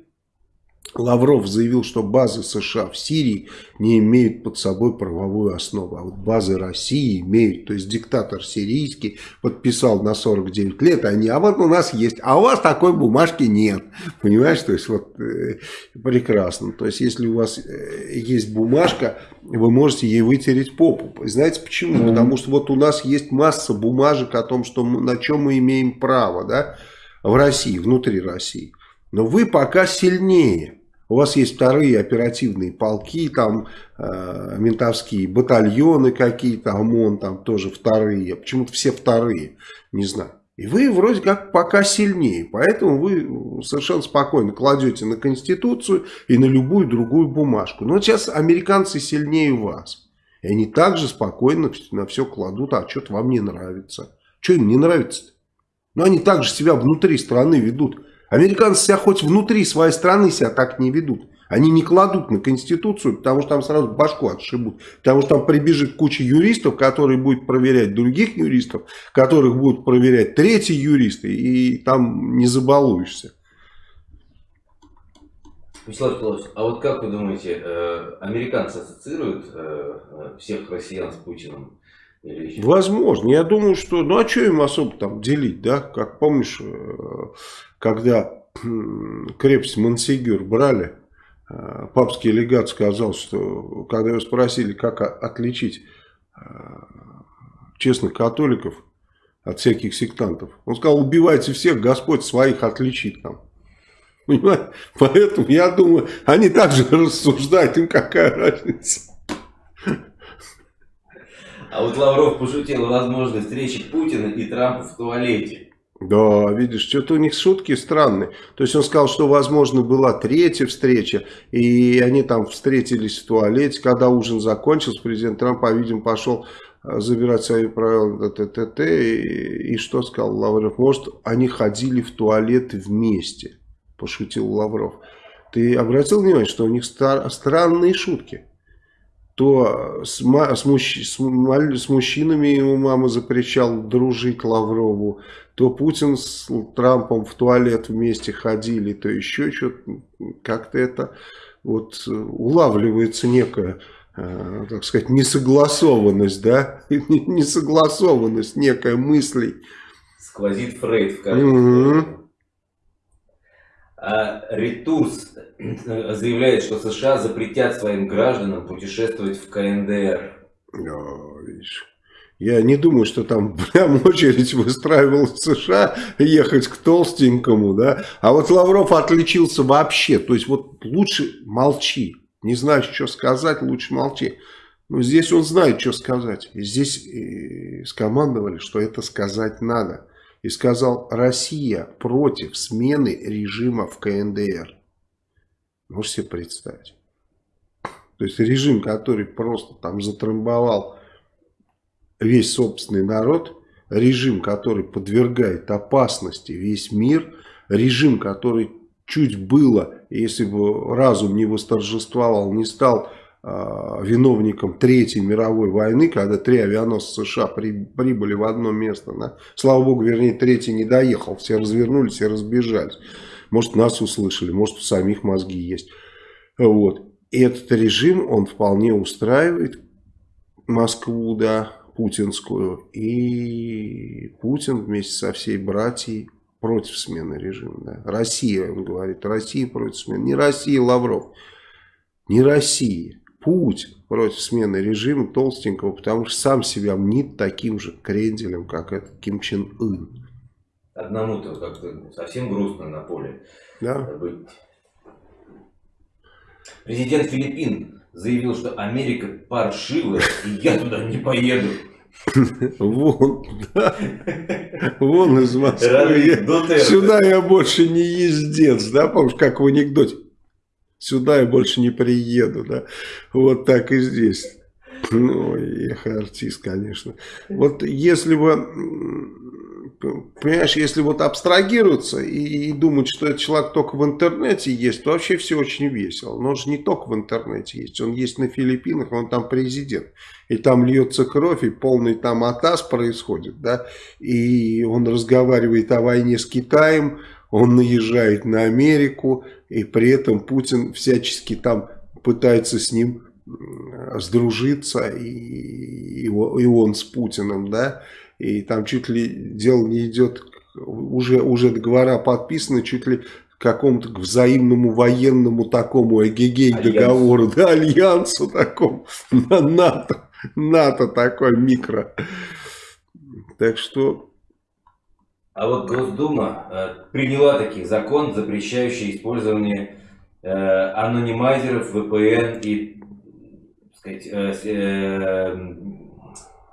Лавров заявил, что базы США в Сирии не имеют под собой правовую основу, а вот базы России имеют. То есть диктатор сирийский подписал на 49 лет, они, а вот у нас есть, а у вас такой бумажки нет. Понимаешь, то есть вот э, прекрасно. То есть если у вас э, есть бумажка, вы можете ей вытереть попу. Знаете почему? Mm -hmm. Потому что вот у нас есть масса бумажек о том, что мы, на чем мы имеем право, да, в России, внутри России. Но вы пока сильнее. У вас есть вторые оперативные полки, там э, ментовские батальоны какие-то, ОМОН там тоже вторые. Почему-то все вторые, не знаю. И вы вроде как пока сильнее. Поэтому вы совершенно спокойно кладете на Конституцию и на любую другую бумажку. Но сейчас американцы сильнее вас. И они также спокойно на все кладут, а что-то вам не нравится. Что им не нравится -то? Но они также себя внутри страны ведут. Американцы себя хоть внутри своей страны себя так не ведут. Они не кладут на Конституцию, потому что там сразу башку отшибут. Потому что там прибежит куча юристов, которые будут проверять других юристов, которых будут проверять третьи юристы, и там не забалуешься. Вячеслав Николаевич, а вот как вы думаете, э, американцы ассоциируют э, э, всех россиян с Путиным? Возможно. Я думаю, что... Ну, а что им особо там делить, да? Как помнишь, когда крепость Мансигюр брали, э, папский легат сказал, что когда его спросили, как отличить э, честных католиков от всяких сектантов, он сказал, убивайте всех, Господь своих отличит там. [LAUGHS] Понимаете? Поэтому я думаю, они также рассуждают, им какая разница. А вот Лавров пошутил о встрече Путина и Трампа в туалете. Да, видишь, что-то у них шутки странные. То есть он сказал, что, возможно, была третья встреча, и они там встретились в туалете. Когда ужин закончился, президент Трамп, по-видимому, пошел э, забирать свои правила ТТТ. И, и что сказал Лавров? Может, они ходили в туалет вместе, пошутил Лавров. Ты обратил внимание, что у них странные шутки? То с, с, мужч, с, с мужчинами ему мама запрещал дружить Лаврову, то Путин с Трампом в туалет вместе ходили, то еще что-то, как-то это вот улавливается некая, э, так сказать, несогласованность, да, [LAUGHS] несогласованность некая мыслей. Сквозит Фрейд в каждом. Угу. А Ретурс э, заявляет, что США запретят своим гражданам путешествовать в КНДР. Я не думаю, что там [LAUGHS] прям очередь выстраивалась в США ехать к толстенькому, да. А вот Лавров отличился вообще. То есть вот лучше молчи. Не знаешь, что сказать, лучше молчи. Но здесь он знает, что сказать. Здесь и скомандовали, что это сказать надо и сказал «Россия против смены режима в КНДР». Можете себе представить. То есть режим, который просто там затрамбовал весь собственный народ, режим, который подвергает опасности весь мир, режим, который чуть было, если бы разум не восторжествовал, не стал виновником Третьей мировой войны, когда три авианосца США при, прибыли в одно место. Да? Слава богу, вернее, третий не доехал, все развернулись и разбежались. Может, нас услышали, может, у самих мозги есть. Вот. И этот режим, он вполне устраивает Москву, да, путинскую. И Путин вместе со всей братьей против смены режима. Да. Россия, он говорит, Россия против смены. Не Россия, Лавров. Не Россия путь против смены режима толстенького, потому что сам себя мнит таким же кренделем, как этот Ким Чен Ын. Одному-то как-то совсем грустно на поле да? быть. Президент Филиппин заявил, что Америка паршивая, и я туда не поеду. Вон, да. Вон из Москвы. Сюда я больше не ездец, да, помнишь, как в анекдоте. Сюда я больше не приеду, да. Вот так и здесь. Ну, эх, артист, конечно. Вот если бы, понимаешь, если вот абстрагироваться и, и думать, что этот человек только в интернете есть, то вообще все очень весело. Но он же не только в интернете есть, он есть на Филиппинах, он там президент. И там льется кровь, и полный там атас происходит, да. И он разговаривает о войне с Китаем, он наезжает на Америку, и при этом Путин всячески там пытается с ним сдружиться, и, и он с Путиным, да, и там чуть ли дело не идет, уже, уже договора подписаны, чуть ли какому-то взаимному военному такому эгегей договору, да, альянсу такому, на НАТО, НАТО такой микро. Так что а вот Госдума э, приняла таки закон, запрещающий использование э, анонимайзеров, VPN и сказать, э, э,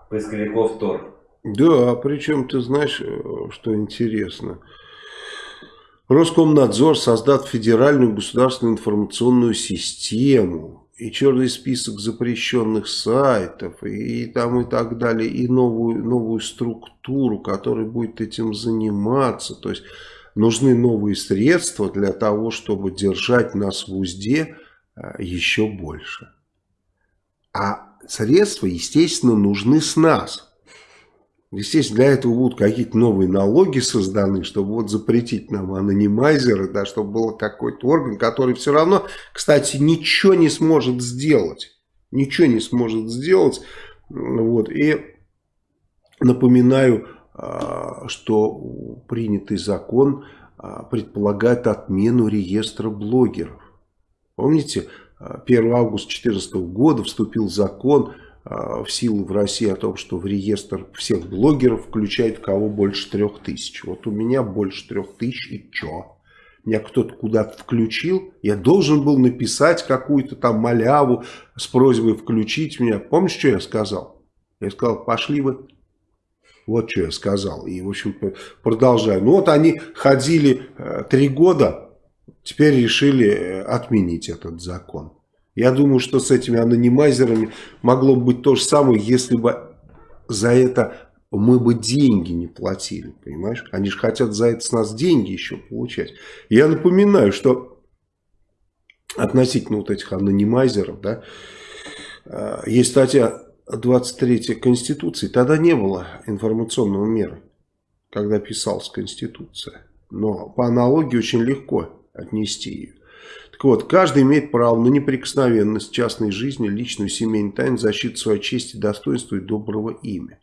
поисковиков Tor. Да, причем ты знаешь, э, что интересно. Роскомнадзор создаст федеральную государственную информационную систему и черный список запрещенных сайтов, и, там и так далее, и новую, новую структуру, которая будет этим заниматься. То есть нужны новые средства для того, чтобы держать нас в узде а, еще больше. А средства, естественно, нужны с нас. Естественно, для этого будут какие-то новые налоги созданы, чтобы вот запретить нам анонимайзеры, да, чтобы был какой-то орган, который все равно, кстати, ничего не сможет сделать. Ничего не сможет сделать. Вот. И напоминаю, а, что принятый закон а, предполагает отмену реестра блогеров. Помните, 1 августа 2014 года вступил закон в силу в России о том, что в реестр всех блогеров включает кого больше трех тысяч. Вот у меня больше трех тысяч и чё? Меня кто-то куда-то включил, я должен был написать какую-то там маляву с просьбой включить меня. Помнишь, что я сказал? Я сказал, пошли вы. Вот что я сказал. И, в общем, продолжаю. Ну вот они ходили э, три года, теперь решили э, отменить этот закон. Я думаю, что с этими анонимайзерами могло быть то же самое, если бы за это мы бы деньги не платили, понимаешь? Они же хотят за это с нас деньги еще получать. Я напоминаю, что относительно вот этих анонимайзеров, да, э, есть статья 23 Конституции, тогда не было информационного мира, когда писалась Конституция. Но по аналогии очень легко отнести ее. Так вот, каждый имеет право на неприкосновенность частной жизни, личную семейную тайну, защиту своей чести, достоинства и доброго имя.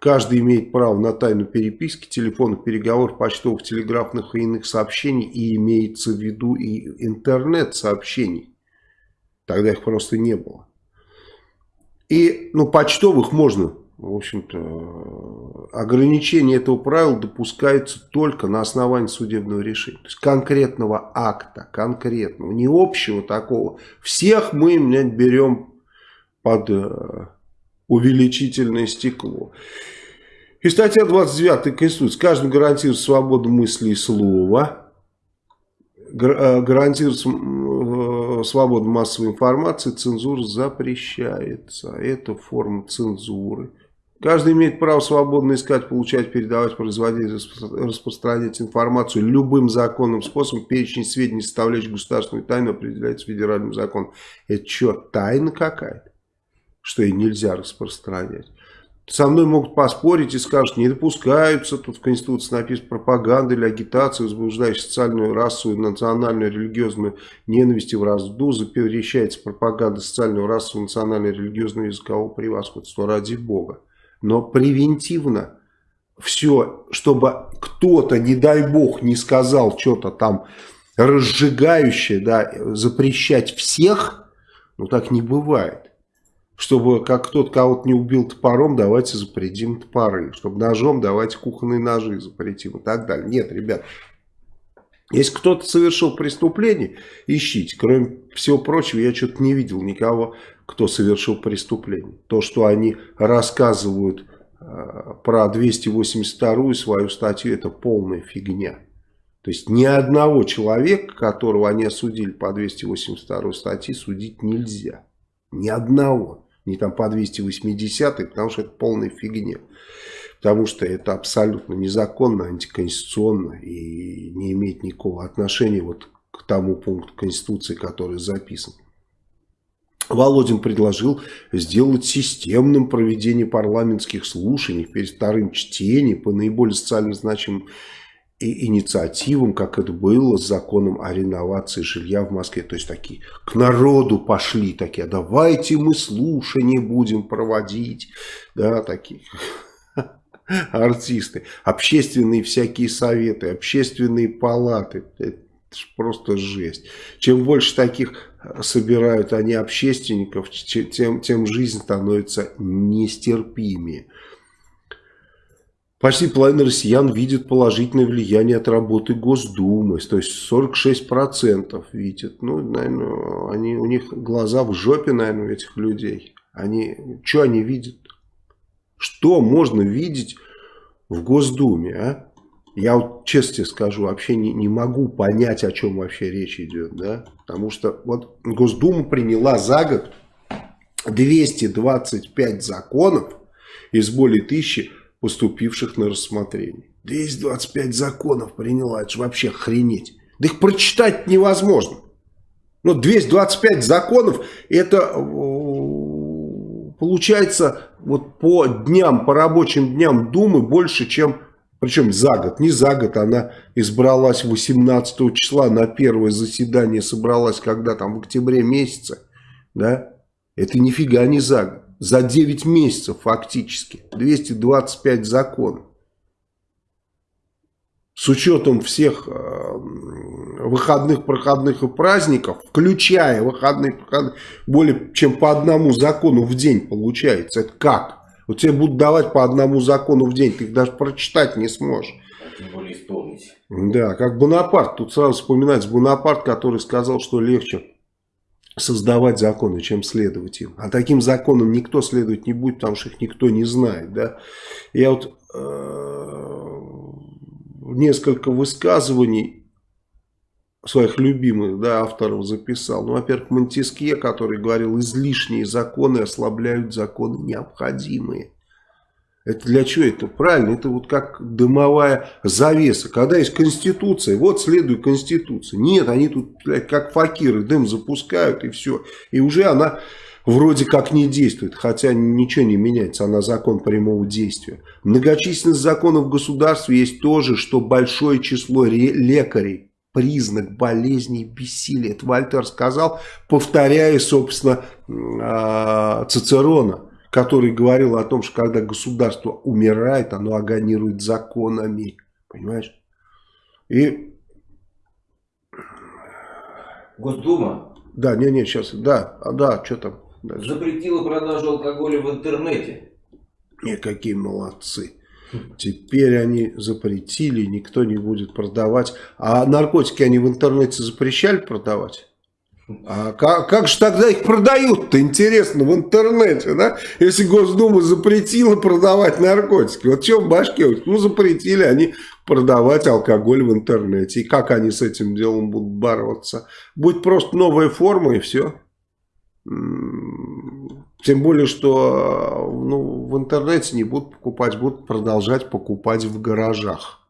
Каждый имеет право на тайну переписки, телефонных переговоров, почтовых, телеграфных и иных сообщений, и имеется в виду и интернет-сообщений. Тогда их просто не было. И, ну, почтовых можно, в общем-то, ограничение этого правила допускается только на основании судебного решения. То есть конкретного акта, конкретного, не общего такого. Всех мы, блядь, берем под э, увеличительное стекло. И статья 29 Конституции. Каждому гарантирует свободу мысли и слова. Э, гарантирует э, свободу массовой информации. Цензура запрещается. Это форма цензуры. Каждый имеет право свободно искать, получать, передавать, производить, распространять информацию любым законным способом. Перечень сведений, составляющих государственную тайну, определяется федеральным законом. Это что, тайна какая-то? Что и нельзя распространять? Со мной могут поспорить и скажут, не допускаются, тут в Конституции написано пропаганда или агитация, возбуждающая социальную, расовую, национальную, религиозную ненависть и вражду, запрещается пропаганда социального, расового, национального, религиозного языкового превосходства, ради Бога. Но превентивно все, чтобы кто-то, не дай Бог, не сказал что-то там разжигающее, да, запрещать всех, ну так не бывает чтобы как кто-то кого-то не убил топором, давайте запретим топоры. Чтобы ножом, давайте кухонные ножи запретим и так далее. Нет, ребят, если кто-то совершил преступление, ищите. Кроме всего прочего, я что-то не видел никого, кто совершил преступление. То, что они рассказывают э, про 282 свою статью, это полная фигня. То есть ни одного человека, которого они осудили по 282 статье, судить нельзя. Ни одного не там по 280, потому что это полная фигня. Потому что это абсолютно незаконно, антиконституционно и не имеет никакого отношения вот к тому пункту Конституции, который записан. Володин предложил сделать системным проведение парламентских слушаний перед вторым чтением по наиболее социально значимым и инициативам, как это было с законом о реновации жилья в Москве. То есть такие к народу пошли такие, а давайте мы слушания будем проводить. Да, такие артисты. Общественные всякие советы, общественные палаты. Это просто жесть. Чем больше таких собирают они общественников, тем, тем жизнь становится нестерпимее. Почти половина россиян видит положительное влияние от работы Госдумы, то есть 46% видят. Ну, наверное, они, у них глаза в жопе, наверное, у этих людей. Они, что они видят? Что можно видеть в Госдуме, а? Я вот честно скажу, вообще не, не могу понять, о чем вообще речь идет, да? Потому что вот Госдума приняла за год 225 законов из более тысячи поступивших на рассмотрение. 225 законов приняла, это же вообще хренеть. Да их прочитать невозможно. Ну, 225 законов, это э, получается вот по дням, по рабочим дням Думы больше, чем, причем за год, не за год, она избралась 18 числа, на первое заседание собралась, когда там в октябре месяце, да, это нифига не за год за 9 месяцев фактически. 225 законов. С учетом всех э, выходных, проходных и праздников, включая выходные, проходные, более чем по одному закону в день получается. Это как? Вот тебе будут давать по одному закону в день, ты их даже прочитать не сможешь. Тем более исполнить. Да, как Бонапарт. Тут сразу вспоминается Бонапарт, который сказал, что легче создавать законы, чем следовать им. А таким законам никто следовать не будет, потому что их никто не знает. Да? Я вот э, несколько высказываний своих любимых да, авторов записал. Ну, во-первых, Монтескье, который говорил, излишние законы ослабляют законы необходимые. Это для чего это? Правильно, это вот как дымовая завеса. Когда есть Конституция, вот следует Конституции. Нет, они тут блядь, как факиры дым запускают и все. И уже она вроде как не действует, хотя ничего не меняется, она закон прямого действия. Многочисленность законов в государстве есть тоже, что большое число лекарей признак болезней бессилия. Это Вольтер сказал, повторяя, собственно, а, Цицерона который говорил о том, что когда государство умирает, оно агонирует законами. Понимаешь? И... Госдума? Да, не, не, сейчас, да, а, да, что там? Дальше. Запретила продажу алкоголя в интернете. Не, какие молодцы. Теперь они запретили, никто не будет продавать. А наркотики они в интернете запрещали продавать? А как, как же тогда их продают-то, интересно, в интернете, да? Если Госдума запретила продавать наркотики. Вот что в башке? Ну, запретили они продавать алкоголь в интернете. И как они с этим делом будут бороться? Будет просто новая форма и все. Тем более, что ну, в интернете не будут покупать, будут продолжать покупать в гаражах.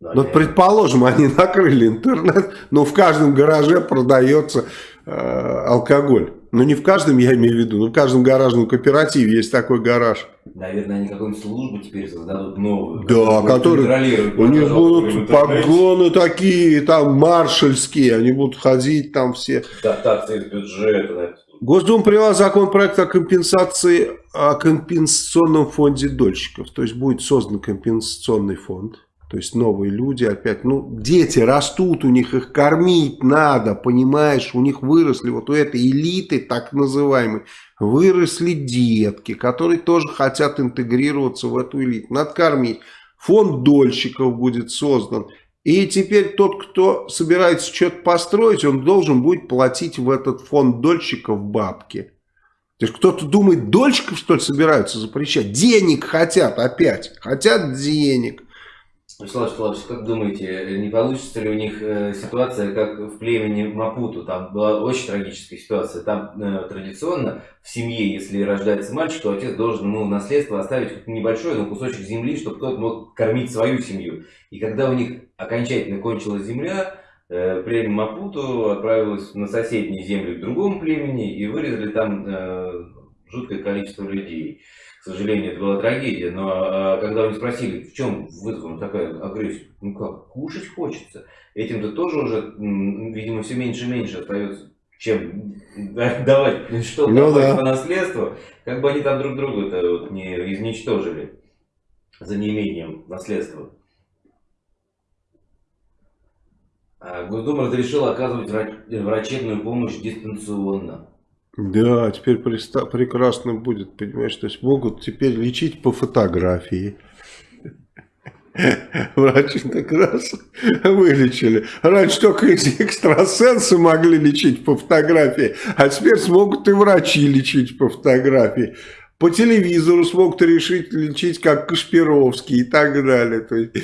Да, ну, предположим, они накрыли интернет, но в каждом гараже продается э, алкоголь. Ну, не в каждом, я имею в виду, но в каждом гаражном кооперативе есть такой гараж. Наверное, они какую-нибудь службу теперь создадут новую. Да, которые, у них будут погоны такие, там, маршальские, они будут ходить там все. Дотации из бюджета. Госдума приняла законопроект о компенсации, о компенсационном фонде дольщиков. То есть, будет создан компенсационный фонд то есть новые люди опять, ну дети растут, у них их кормить надо, понимаешь, у них выросли вот у этой элиты так называемой, выросли детки, которые тоже хотят интегрироваться в эту элиту, надо кормить. Фонд дольщиков будет создан. И теперь тот, кто собирается что-то построить, он должен будет платить в этот фонд дольщиков бабки. То есть кто-то думает, дольщиков что ли собираются запрещать? Денег хотят опять, хотят денег. Вячеслав Вячеславович, как думаете, не получится ли у них э, ситуация, как в племени Мапуту? Там была очень трагическая ситуация. Там э, традиционно в семье, если рождается мальчик, то отец должен ему наследство оставить небольшой, но кусочек земли, чтобы тот мог кормить свою семью. И когда у них окончательно кончилась земля, э, племя Мапуту отправилось на соседние земли к другому племени и вырезали там жуткое количество людей к сожалению, это была трагедия, но а, когда они спросили, в чем вызвана такая агрессия, ну как, кушать хочется. Этим-то тоже уже, видимо, все меньше и меньше остается, чем давать что-то ну, да. по наследству, как бы они там друг друга-то вот не изничтожили за неимением наследства. А Госдума разрешила оказывать врачебную помощь дистанционно. Да, теперь прекрасно будет, понимаешь, то есть могут теперь лечить по фотографии. Врачи так раз вылечили. Раньше только эти экстрасенсы могли лечить по фотографии, а теперь смогут и врачи лечить по фотографии. По телевизору смогут решить лечить, как Кашпировский и так далее. То есть,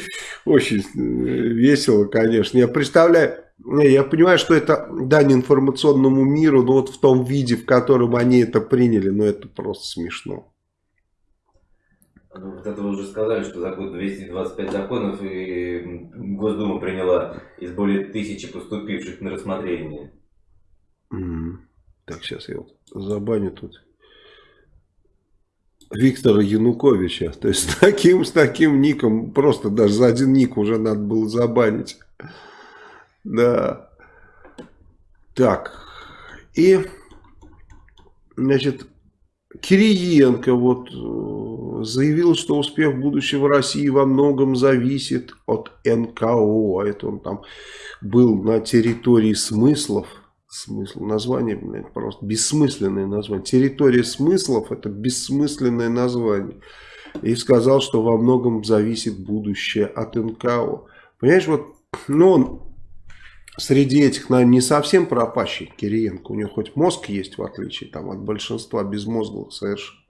очень весело, конечно. Я представляю, я понимаю, что это дань информационному миру, но вот в том виде, в котором они это приняли, ну это просто смешно. Ну, вот это вы уже сказали, что за год 225 законов и Госдума приняла из более тысячи поступивших на рассмотрение. Mm. Так, сейчас я вот забаню тут Виктора Януковича. То есть с таким, с таким ником, просто даже за один ник уже надо было забанить. Да. Так. И, значит, Кириенко вот э, заявил, что успех будущего России во многом зависит от НКО. А это он там был на территории смыслов. Смысл, название, блядь, просто бессмысленное название. Территория смыслов это бессмысленное название. И сказал, что во многом зависит будущее от НКО. Понимаешь, вот, ну, он среди этих, наверное, не совсем пропащий Кириенко. У него хоть мозг есть, в отличие там, от большинства безмозглых совершенно.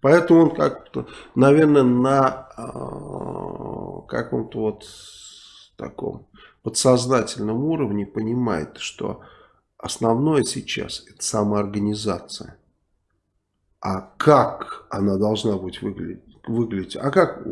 Поэтому он как-то, наверное, на э, каком-то вот таком подсознательном уровне понимает, что основное сейчас это самоорганизация. А как она должна быть выглядеть? выглядеть? А как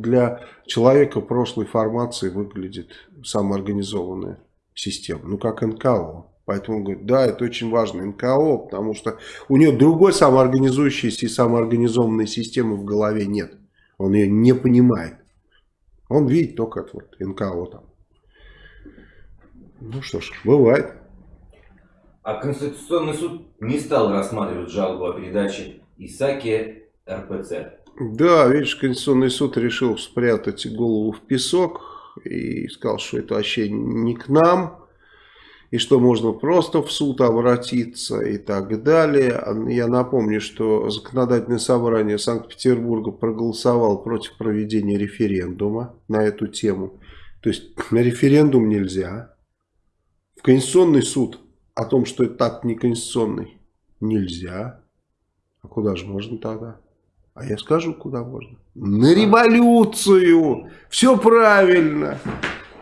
для человека прошлой формации выглядит самоорганизованная система? Ну, как НКО. Поэтому он говорит, да, это очень важно, НКО, потому что у него другой самоорганизующейся и самоорганизованной системы в голове нет. Он ее не понимает. Он видит только это вот НКО там. Ну что ж, бывает. А Конституционный суд не стал рассматривать жалобу о передаче Исаки РПЦ. Да, видишь, Конституционный суд решил спрятать голову в песок и сказал, что это вообще не к нам и что можно просто в суд обратиться и так далее. Я напомню, что законодательное собрание Санкт-Петербурга проголосовало против проведения референдума на эту тему. То есть [CLEARS THROAT] на референдум нельзя. В Конституционный суд о том, что это так не конституционный, нельзя. А куда же можно тогда? А я скажу, куда можно. На революцию! Все правильно!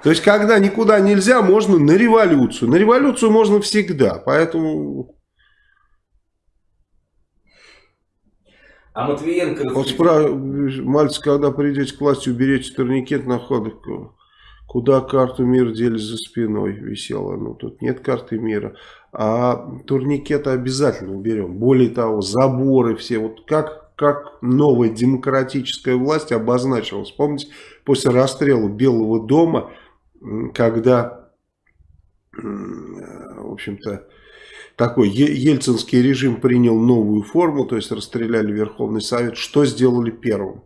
То есть, когда никуда нельзя, можно на революцию. На революцию можно всегда. Поэтому... А Матвиенко... Вот спра... Мальцев, когда придете к власти, уберете турникет на ходок. Куда карту мира дели за спиной висела? Ну, тут нет карты мира. А турникеты обязательно уберем. Более того, заборы все. Вот как, как новая демократическая власть обозначилась. Помните, после расстрела Белого дома когда, в общем-то, такой ельцинский режим принял новую форму, то есть расстреляли Верховный Совет, что сделали первым?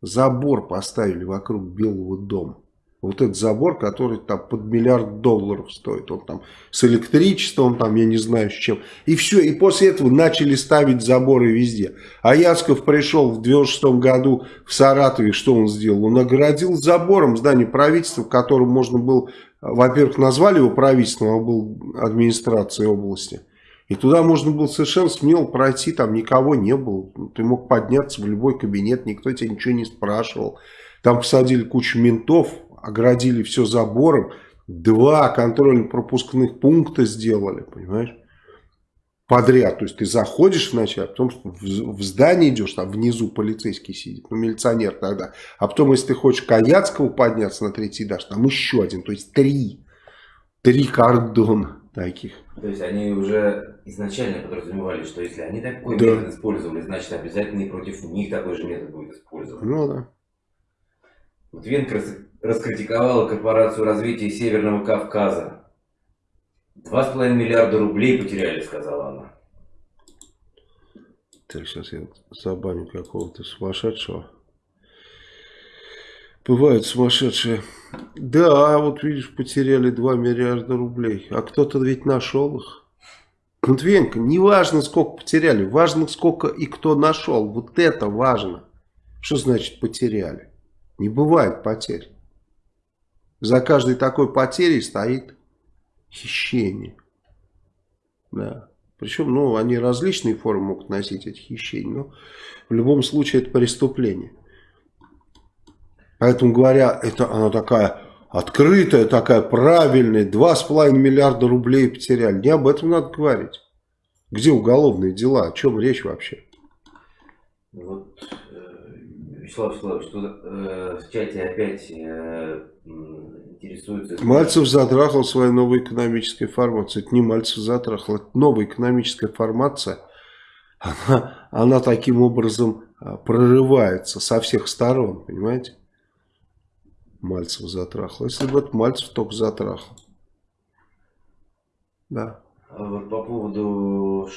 Забор поставили вокруг Белого дома. Вот этот забор, который там под миллиард долларов стоит. Он там с электричеством, там я не знаю с чем. И все. И после этого начали ставить заборы везде. А Ясков пришел в 96 году в Саратове. Что он сделал? Он оградил забором здание правительства, которым можно было... Во-первых, назвали его правительством, а был администрацией области. И туда можно было совершенно смело пройти, там никого не было. Ты мог подняться в любой кабинет, никто тебя ничего не спрашивал. Там посадили кучу ментов, оградили все забором, два контрольно-пропускных пункта сделали, понимаешь? Подряд, то есть ты заходишь вначале, а потом в, в здание идешь, там внизу полицейский сидит, ну милиционер тогда, а потом если ты хочешь Каяцкого подняться на третий этаж, там еще один, то есть три, три кордона таких. То есть они уже изначально подразумевали, что если они такой да. метод использовали, значит обязательно и против них такой же метод будет использован. Ну да. Вот Венкерс раскритиковала корпорацию развития Северного Кавказа. Два с половиной миллиарда рублей потеряли, сказала она. Так, сейчас я забаню какого-то сумасшедшего. Бывают сумасшедшие. Да, вот видишь, потеряли 2 миллиарда рублей. А кто-то ведь нашел их. Матвеенко, не важно, сколько потеряли. Важно, сколько и кто нашел. Вот это важно. Что значит потеряли? Не бывает потерь. За каждой такой потерей стоит хищение. Да. Причем, ну, они различные формы могут носить, эти хищения, но в любом случае это преступление. Поэтому говоря, это она такая открытая, такая правильная, 2,5 миллиарда рублей потеряли. Не об этом надо говорить. Где уголовные дела? О чем речь вообще? Вот Вячеслав Вячеславович, что э, в чате опять э, интересуется... Мальцев затрахал свою новую экономическую формацию. Это не Мальцев затрахал, это новая экономическая формация. Она, она таким образом а, прорывается со всех сторон, понимаете? Мальцев затрахал. Если бы это Мальцев только затрахал. Да. А вот по поводу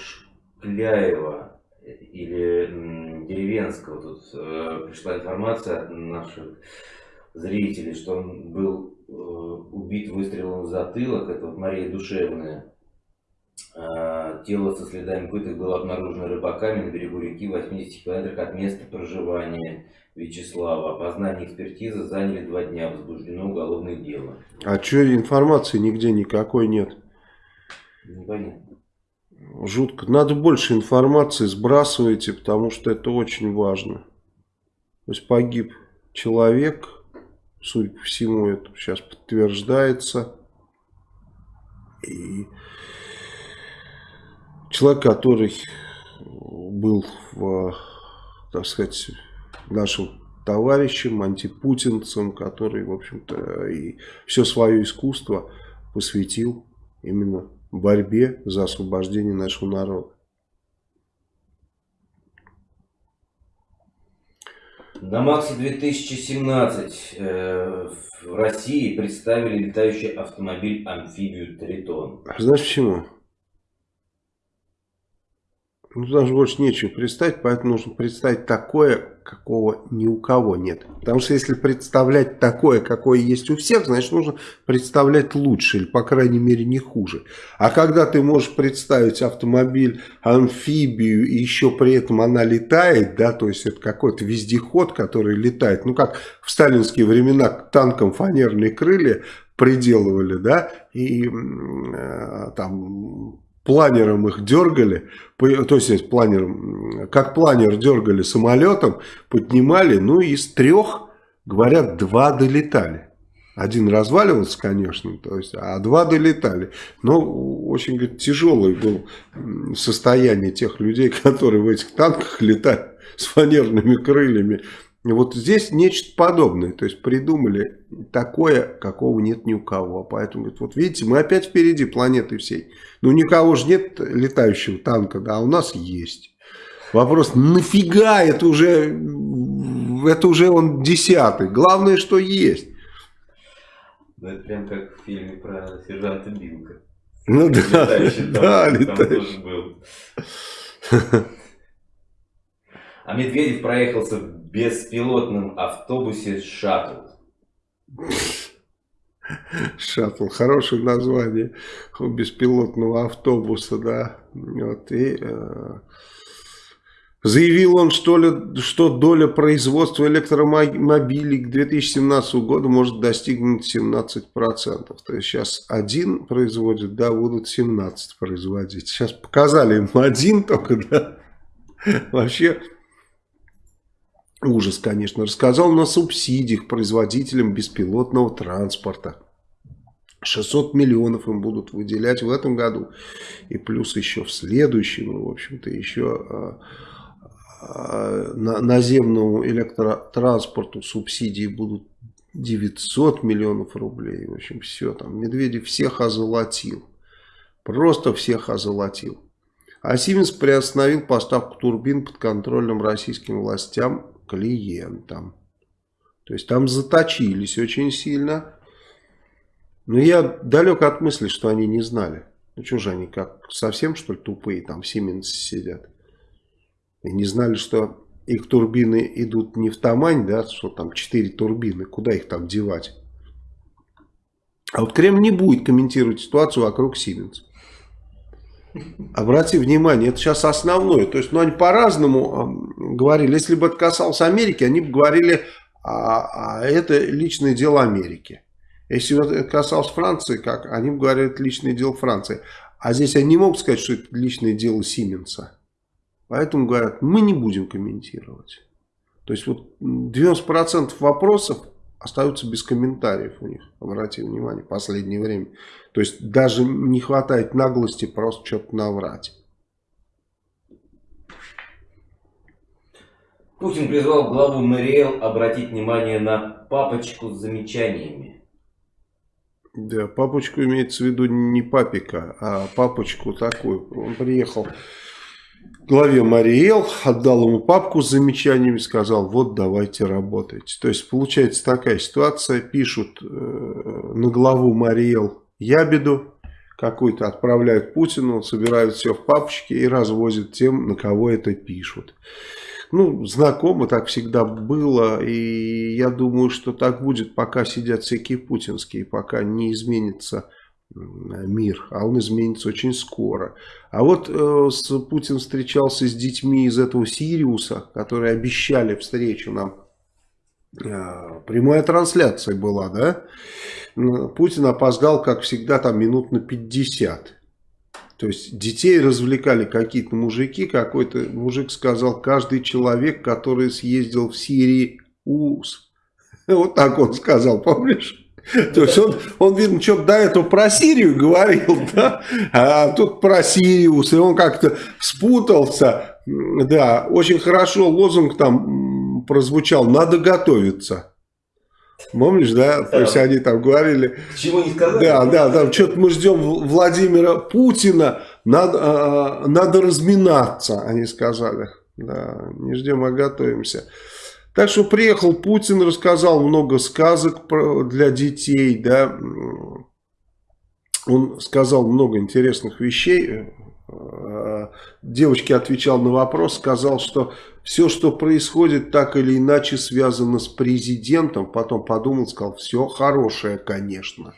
Шкляева или деревенского. Тут э, пришла информация от наших зрителей, что он был э, убит выстрелом в затылок. Это вот Мария Душевная. Э, тело со следами пыток было обнаружено рыбаками на берегу реки в 80 километрах от места проживания. Вячеслава. Опознание экспертизы заняли два дня. Возбуждено уголовное дело. А что информации нигде никакой нет? Непонятно. Жутко. Надо больше информации сбрасывайте, потому что это очень важно. То есть погиб человек, судя по всему, это сейчас подтверждается. И человек, который был, в, так сказать, нашим товарищем, антипутинцем, который, в общем-то, и все свое искусство посвятил именно борьбе за освобождение нашего народа. На Максе 2017 э, в России представили летающий автомобиль-амфибию Тритон. Знаешь почему? Ну, даже больше нечего представить, поэтому нужно представить такое, какого ни у кого нет. Потому что если представлять такое, какое есть у всех, значит нужно представлять лучше или, по крайней мере, не хуже. А когда ты можешь представить автомобиль, амфибию, и еще при этом она летает, да, то есть это какой-то вездеход, который летает, ну как в сталинские времена танком фанерные крылья приделывали, да, и э, там планером их дергали, то есть планером, как планер дергали самолетом, поднимали, ну из трех, говорят, два долетали. Один разваливался, конечно, то есть, а два долетали. Но очень говорит, тяжелое было состояние тех людей, [LAUGHS] которые в этих танках летают с фанерными крыльями. Вот здесь нечто подобное. То есть придумали такое, какого нет ни у кого. Поэтому, вот видите, мы опять впереди планеты всей. Ну, никого же нет летающего танка, да, а у нас есть. Вопрос, нафига это уже, это уже он десятый. Главное, что есть. Ну, это прям как в фильме про сержанта Билка. Ну да, да, летающий. был. А Медведев проехался в беспилотном автобусе «Шаттл». Шаттл, хорошее название беспилотного автобуса, да. Вот, и, э, заявил он, что, ли, что доля производства электромобилей к 2017 году может достигнуть 17%. То есть сейчас один производит, да, будут 17 производить. Сейчас показали им один только, да. Вообще Ужас, конечно. Рассказал на субсидиях производителям беспилотного транспорта. 600 миллионов им будут выделять в этом году. И плюс еще в следующем, в общем-то, еще на, наземному электротранспорту субсидии будут 900 миллионов рублей. В общем, все там. Медведев всех озолотил. Просто всех озолотил. А Сименс приостановил поставку турбин под контролем российским властям клиентам. То есть там заточились очень сильно. Но я далек от мысли, что они не знали. Ну что же они, как совсем что ли тупые там в Siemens сидят. И не знали, что их турбины идут не в Тамань, да, что там 4 турбины, куда их там девать. А вот Кремль не будет комментировать ситуацию вокруг Siemens. Обрати внимание, это сейчас основное. То есть, ну, они по-разному говорили. Если бы это касалось Америки, они бы говорили, а, а это личное дело Америки. Если бы это касалось Франции, как они бы говорили, это личное дело Франции. А здесь они не могут сказать, что это личное дело Сименса. Поэтому говорят, мы не будем комментировать. То есть, вот 90% вопросов остаются без комментариев у них, обратите внимание, в последнее время. То есть даже не хватает наглости просто что-то наврать. Путин призвал главу МРЛ обратить внимание на папочку с замечаниями. Да, папочку имеется в виду не папика, а папочку такую. Он приехал главе Мариэл, отдал ему папку с замечаниями, сказал, вот давайте работать. То есть получается такая ситуация, пишут э, на главу Мариэл ябеду какую-то, отправляют Путину, собирают все в папочке и развозят тем, на кого это пишут. Ну, знакомо так всегда было, и я думаю, что так будет, пока сидят всякие путинские, пока не изменится мир, а он изменится очень скоро. А вот э, с, Путин встречался с детьми из этого Сириуса, которые обещали встречу нам э, прямая трансляция была, да? Путин опоздал, как всегда, там минут на 50. То есть детей развлекали какие-то мужики, какой-то мужик сказал, каждый человек, который съездил в Сирии, ус. [LAUGHS] Вот так он сказал, помнишь? [LAUGHS] То есть он, он видно, что до этого про Сирию говорил, [LAUGHS] да, а тут про Сириус, и он как-то спутался, да, очень хорошо лозунг там прозвучал, надо готовиться. Помнишь, да? да? То есть они там говорили... Чего не сказали? Да, да, да. Что-то мы ждем Владимира Путина, надо, а, надо разминаться, они сказали. Да, не ждем, а готовимся. Так что приехал Путин, рассказал много сказок для детей, да. Он сказал много интересных вещей. Э, девочке отвечал на вопрос, сказал, что все, что происходит, так или иначе связано с президентом. Потом подумал, сказал, все хорошее, конечно.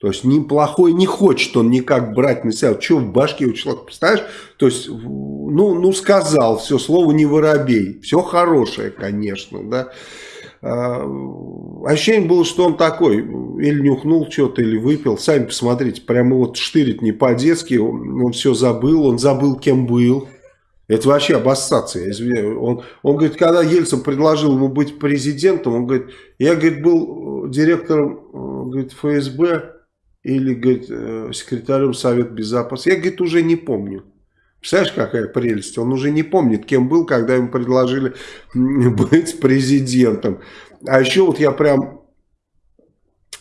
То есть неплохой не хочет он никак брать на себя. Что в башке у человека, представляешь? То есть, ну, ну сказал, все, слово не воробей. Все хорошее, конечно, да. А, ощущение было, что он такой, или нюхнул что-то, или выпил. Сами посмотрите, прямо вот штырит не по-детски, он, он все забыл, он забыл, кем был. Это вообще обоссаться, извиняюсь. Он, он говорит, когда Ельцин предложил ему быть президентом, он говорит, я, говорит, был директором говорит, ФСБ, или, говорит, э, секретарем Совета Безопасности. Я, говорит, уже не помню. Представляешь, какая прелесть? Он уже не помнит, кем был, когда ему предложили [LAUGHS] быть президентом. А еще вот я прям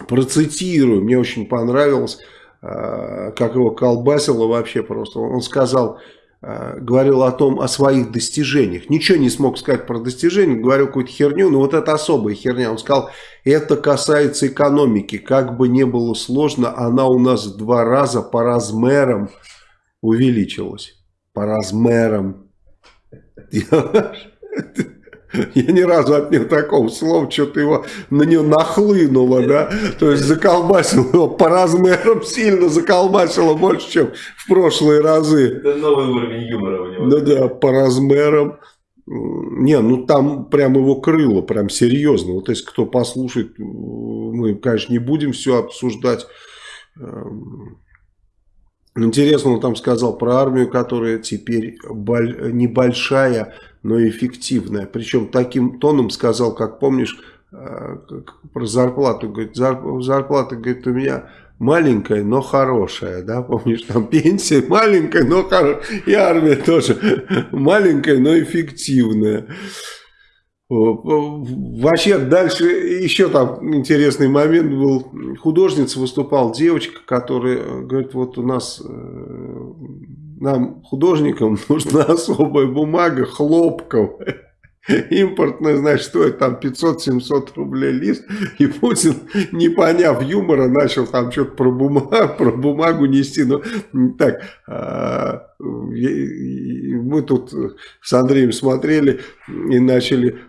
процитирую, мне очень понравилось, э, как его колбасило вообще просто. Он сказал, говорил о том, о своих достижениях. Ничего не смог сказать про достижения, говорил какую-то херню, но вот это особая херня. Он сказал, это касается экономики. Как бы не было сложно, она у нас два раза по размерам увеличилась. По размерам. [LAUGHS] Я ни разу от него такого слова, что-то его на него нахлынуло, да, то есть заколбасило его по размерам, сильно заколбасило больше, чем в прошлые разы. Это новый уровень юмора у него. Ну да, по размерам. Не, ну там прям его крыло, прям серьезно. Вот если кто послушает, мы, конечно, не будем все обсуждать. Эм, интересно, он там сказал про армию, которая теперь небольшая, но эффективная. Причем таким тоном сказал, как помнишь, э, про зарплату. Говорит, зарплата, говорит, у меня маленькая, но хорошая, да, помнишь, там пенсия [LAUGHS] маленькая, но хорошая, и армия тоже [LAUGHS] маленькая, но эффективная. Вообще дальше еще там интересный момент был. Художница выступал, девочка, которая говорит, вот у нас э, нам, художникам, [LAUGHS] нужна особая бумага хлопковая. Импортная, значит, стоит там 500-700 рублей лист. И Путин, не поняв юмора, начал там что-то про бумагу, [LAUGHS] про бумагу нести. Ну, так, а, мы тут с Андреем смотрели и начали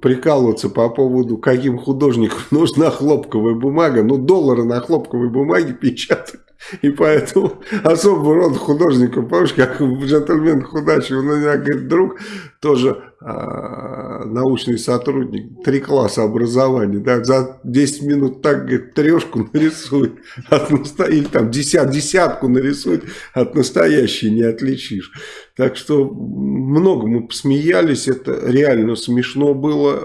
прикалываться по поводу, каким художникам [LAUGHS] нужна хлопковая бумага. Ну, доллары на хлопковой бумаге печатают. И поэтому особого рода художников, помнишь, как джентльмен худачи, у меня, говорит, друг, тоже а, научный сотрудник, три класса образования, да, за 10 минут так, говорит, трешку нарисует, от наста... или там десят, десятку нарисует, от настоящей не отличишь. Так что много мы посмеялись, это реально смешно было,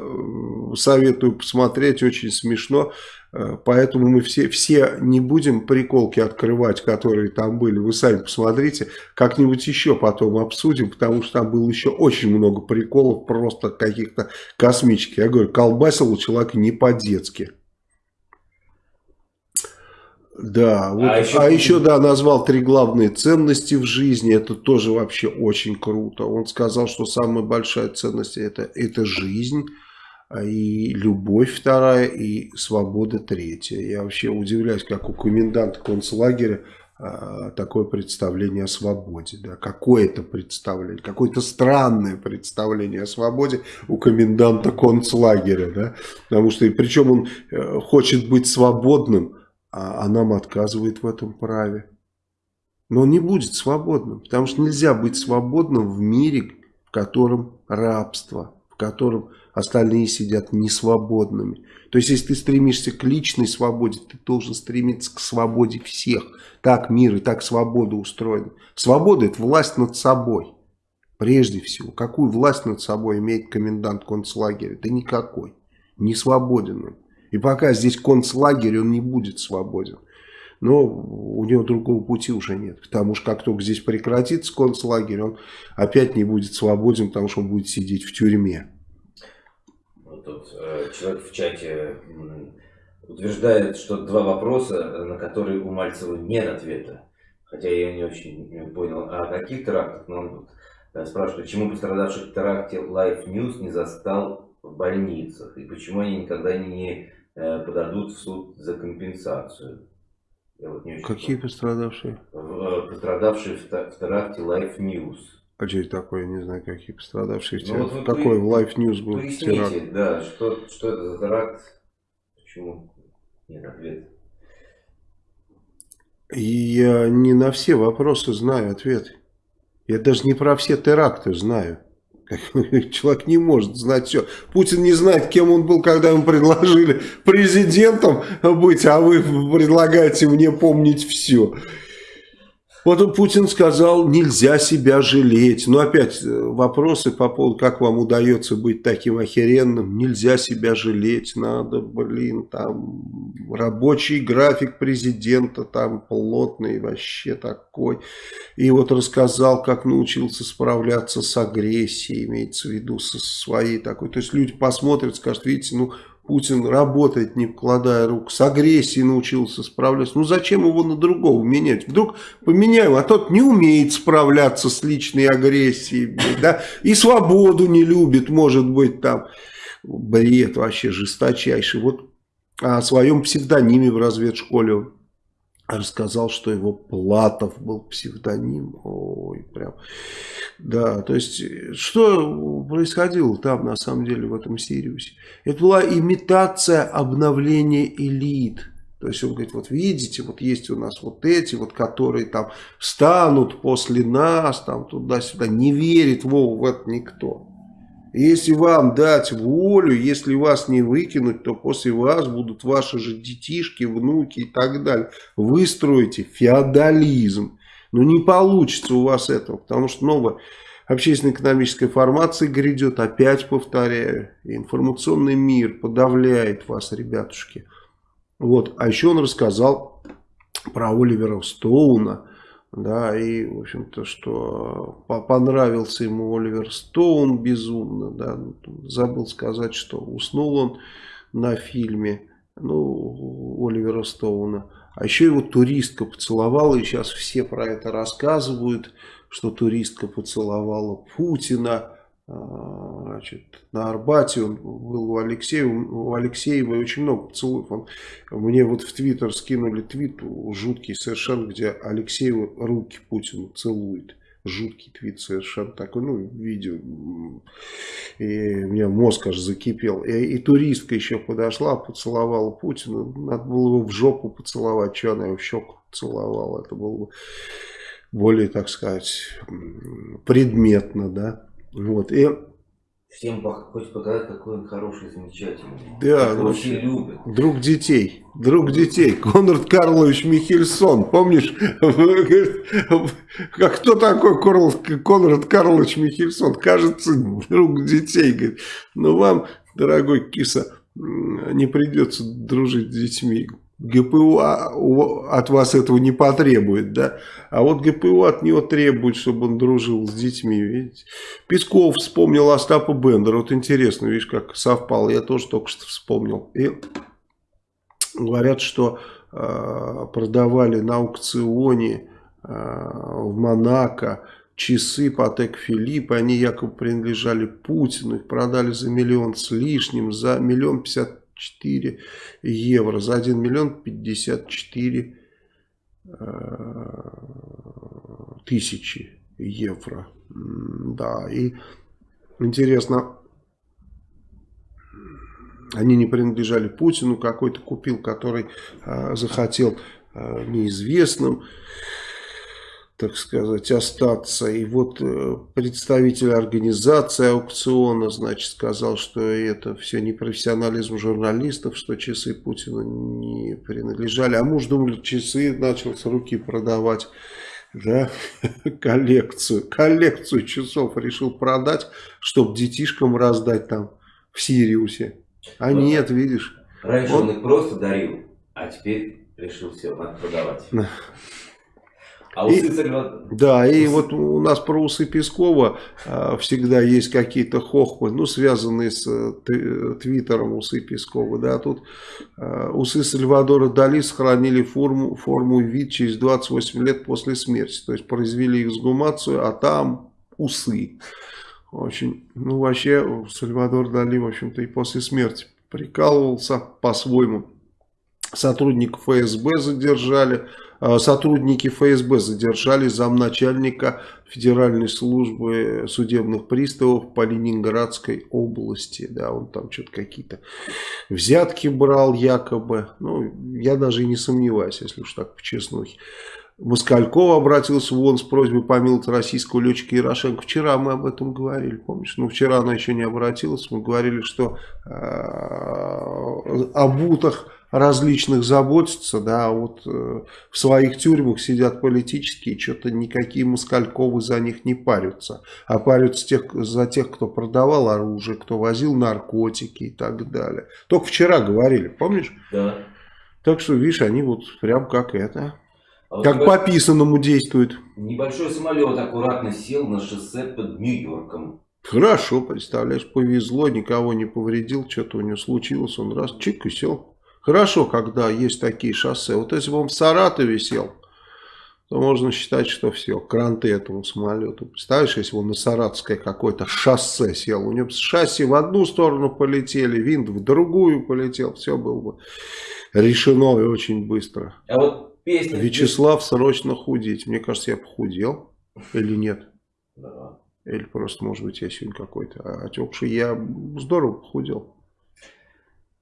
советую посмотреть, очень смешно. Э, поэтому мы все, все не будем приколки открывать, которые там были. Вы сами посмотрите, как-нибудь еще потом обсудим, потому что там было еще очень много приколов, просто каких-то космических. Я говорю, колбасил у человека не по-детски. Да, вот, а, еще, а еще, да, назвал три главные ценности в жизни, это тоже вообще очень круто. Он сказал, что самая большая ценность это, это жизнь, а и любовь вторая, и свобода третья. Я вообще удивляюсь, как у коменданта концлагеря а, такое представление о свободе. Да? Какое-то представление, какое-то странное представление о свободе у коменданта концлагеря. Да? Потому что, и причем он э, хочет быть свободным, а, а нам отказывает в этом праве. Но он не будет свободным, потому что нельзя быть свободным в мире, в котором рабство которым остальные сидят несвободными. То есть, если ты стремишься к личной свободе, ты должен стремиться к свободе всех. Так мир и так свобода устроена. Свобода – это власть над собой. Прежде всего, какую власть над собой имеет комендант концлагеря? Да никакой. Не свободен он. И пока здесь концлагерь, он не будет свободен. Но у него другого пути уже нет. Потому что как только здесь прекратится концлагерь, он опять не будет свободен, потому что он будет сидеть в тюрьме. Вот тут э, человек в чате утверждает, что два вопроса, на которые у Мальцева нет ответа. Хотя я не очень понял, о каких терактах, но он тут Э, спрашивают, почему пострадавших в теракте Life News не застал в больницах и почему они никогда не э, подадут в суд за компенсацию. Вот не Какие понял. пострадавшие? Э, пострадавшие в, в теракте Life News. А что это такое? Я не знаю, какие пострадавшие. Ну, вот Какой в Life News был теракт? да, что, что это за теракт? Почему нет ответа? Я не на все вопросы знаю ответы. Я даже не про все теракты знаю. [LAUGHS] Человек не может знать все. Путин не знает, кем он был, когда ему предложили президентом быть, а вы предлагаете мне помнить все. Вот Путин сказал, нельзя себя жалеть. Но опять э, вопросы по поводу, как вам удается быть таким охеренным. Нельзя себя жалеть, надо, блин, там рабочий график президента там плотный, вообще такой. И вот рассказал, как научился справляться с агрессией, имеется в виду со своей такой. То есть люди посмотрят, скажут, видите, ну Путин работает, не вкладая рук, с агрессией научился справляться. Ну зачем его на другого менять? Вдруг поменяем, а тот не умеет справляться с личной агрессией, да, и свободу не любит, может быть, там. Бред вообще жесточайший. Вот о своем псевдониме в разведшколе рассказал, что его Платов был псевдоним. Ой, прям. Да, то есть, что происходило там, на самом деле, в этом Сириусе? Это была имитация обновления элит. То есть он говорит, вот видите, вот есть у нас вот эти, вот которые там станут после нас, там туда-сюда. Не верит Вова в это никто. Если вам дать волю, если вас не выкинуть, то после вас будут ваши же детишки, внуки и так далее. Вы строите феодализм. Но не получится у вас этого, потому что новая общественно-экономическая формация грядет, опять повторяю. информационный мир подавляет вас, ребятушки. Вот. А еще он рассказал про Оливера Стоуна, да, и, в общем-то, что понравился ему Оливер Стоун безумно, да, забыл сказать, что уснул он на фильме, ну, Оливера Стоуна. А еще его туристка поцеловала, и сейчас все про это рассказывают, что туристка поцеловала Путина, значит, на Арбате, он был у Алексея, у Алексеева очень много поцелуев. Он, мне вот в Твиттер скинули твит жуткий совершенно, где Алексеева руки Путину целует. Жуткий твит совершенно такой, ну, видео. И у меня мозг аж закипел. И, и туристка еще подошла, поцеловала Путина. Надо было его в жопу поцеловать, что она его в щеку целовала. Это было бы более, так сказать, предметно, да. Вот, и... Всем хочет показать, какой он хороший, замечательный. Да, ну, все любят. Друг детей. Друг детей. Конрад Карлович Михельсон. Помнишь? Как кто такой Конрад Карлович Михельсон? Кажется, друг детей. Говорит, ну вам, дорогой киса, не придется дружить с детьми. ГПУ а, от вас этого не потребует, да? А вот ГПУ от него требует, чтобы он дружил с детьми, видите? Песков вспомнил Остапа Бендера. Вот интересно, видишь, как совпало. Я тоже только что вспомнил. И говорят, что э, продавали на аукционе э, в Монако часы Патек Филипп, они якобы принадлежали Путину, их продали за миллион с лишним, за миллион пятьдесят 4 евро за 1 миллион 54 э, тысячи евро. Да, и интересно, они не принадлежали Путину, какой-то купил, который э, захотел э, неизвестным. Так сказать, остаться. И вот э, представитель организации аукциона, значит, сказал, что это все непрофессионализм журналистов, что часы Путина не принадлежали. А муж думал, часы начал с руки продавать. Да, [LAUGHS] коллекцию, коллекцию часов решил продать, чтобы детишкам раздать там в Сириусе. А вот. нет, видишь. Раньше он, он их просто дарил, а теперь решил все, продавать. [LAUGHS] А усы и. Да, и вот у нас про усы Пескова а, всегда есть какие-то хохмы, ну, связанные с э, твиттером усы Пескова, да, тут а, усы Сальвадора Дали сохранили форму, форму и вид через 28 лет после смерти, то есть произвели эксгумацию, а там усы. Очень, ну, вообще, Сальвадор Дали, в общем-то, и после смерти прикалывался по-своему. Сотрудников ФСБ задержали, Э, сотрудники ФСБ задержали замначальника Федеральной службы судебных приставов по Ленинградской области. Да, он там что-то какие-то взятки брал якобы. Ну, я даже и не сомневаюсь, если уж так по-честному. Москальков обратился в ООН с просьбой помиловать российского летчика Ярошенко. Вчера мы об этом говорили, помнишь? Ну, вчера она еще не обратилась. Мы говорили, что э, об утах различных заботятся, да, а вот э, в своих тюрьмах сидят политические, что-то никакие Москальковы за них не парятся, а парятся тех, за тех, кто продавал оружие, кто возил наркотики и так далее. Только вчера говорили, помнишь? Да. Так что, видишь, они вот прям как это, а как небольш... по писанному действуют. Небольшой самолет аккуратно сел на шоссе под Нью-Йорком. Хорошо, представляешь, повезло, никого не повредил, что-то у него случилось, он раз чик и сел. Хорошо, когда есть такие шоссе. Вот если бы он в Саратове сел, то можно считать, что все, кранты этому самолету. Представляешь, если он на Саратовское какое-то шоссе сел, у него шасси в одну сторону полетели, винт в другую полетел, все было бы решено и очень быстро. А вот песня... Вячеслав, срочно худеть. Мне кажется, я похудел или нет? Да. Или просто, может быть, я сегодня какой-то отекший. Я здорово похудел.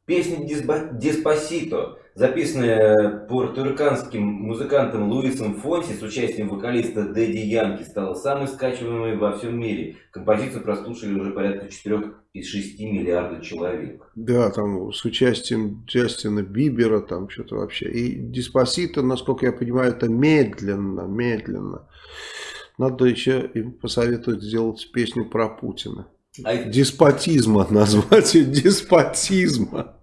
Песня «Деспасито», записанная пуэрториканским музыкантом Луисом Фонси с участием вокалиста Дэдди Янки, стала самой скачиваемой во всем мире. Композицию прослушали уже порядка 4,6 миллиардов человек. Да, там с участием Джастина Бибера, там что-то вообще. И «Деспасито», насколько я понимаю, это медленно, медленно. Надо еще им посоветовать сделать песню про Путина. А... Деспотизма [LAUGHS] назвать ее деспотизма.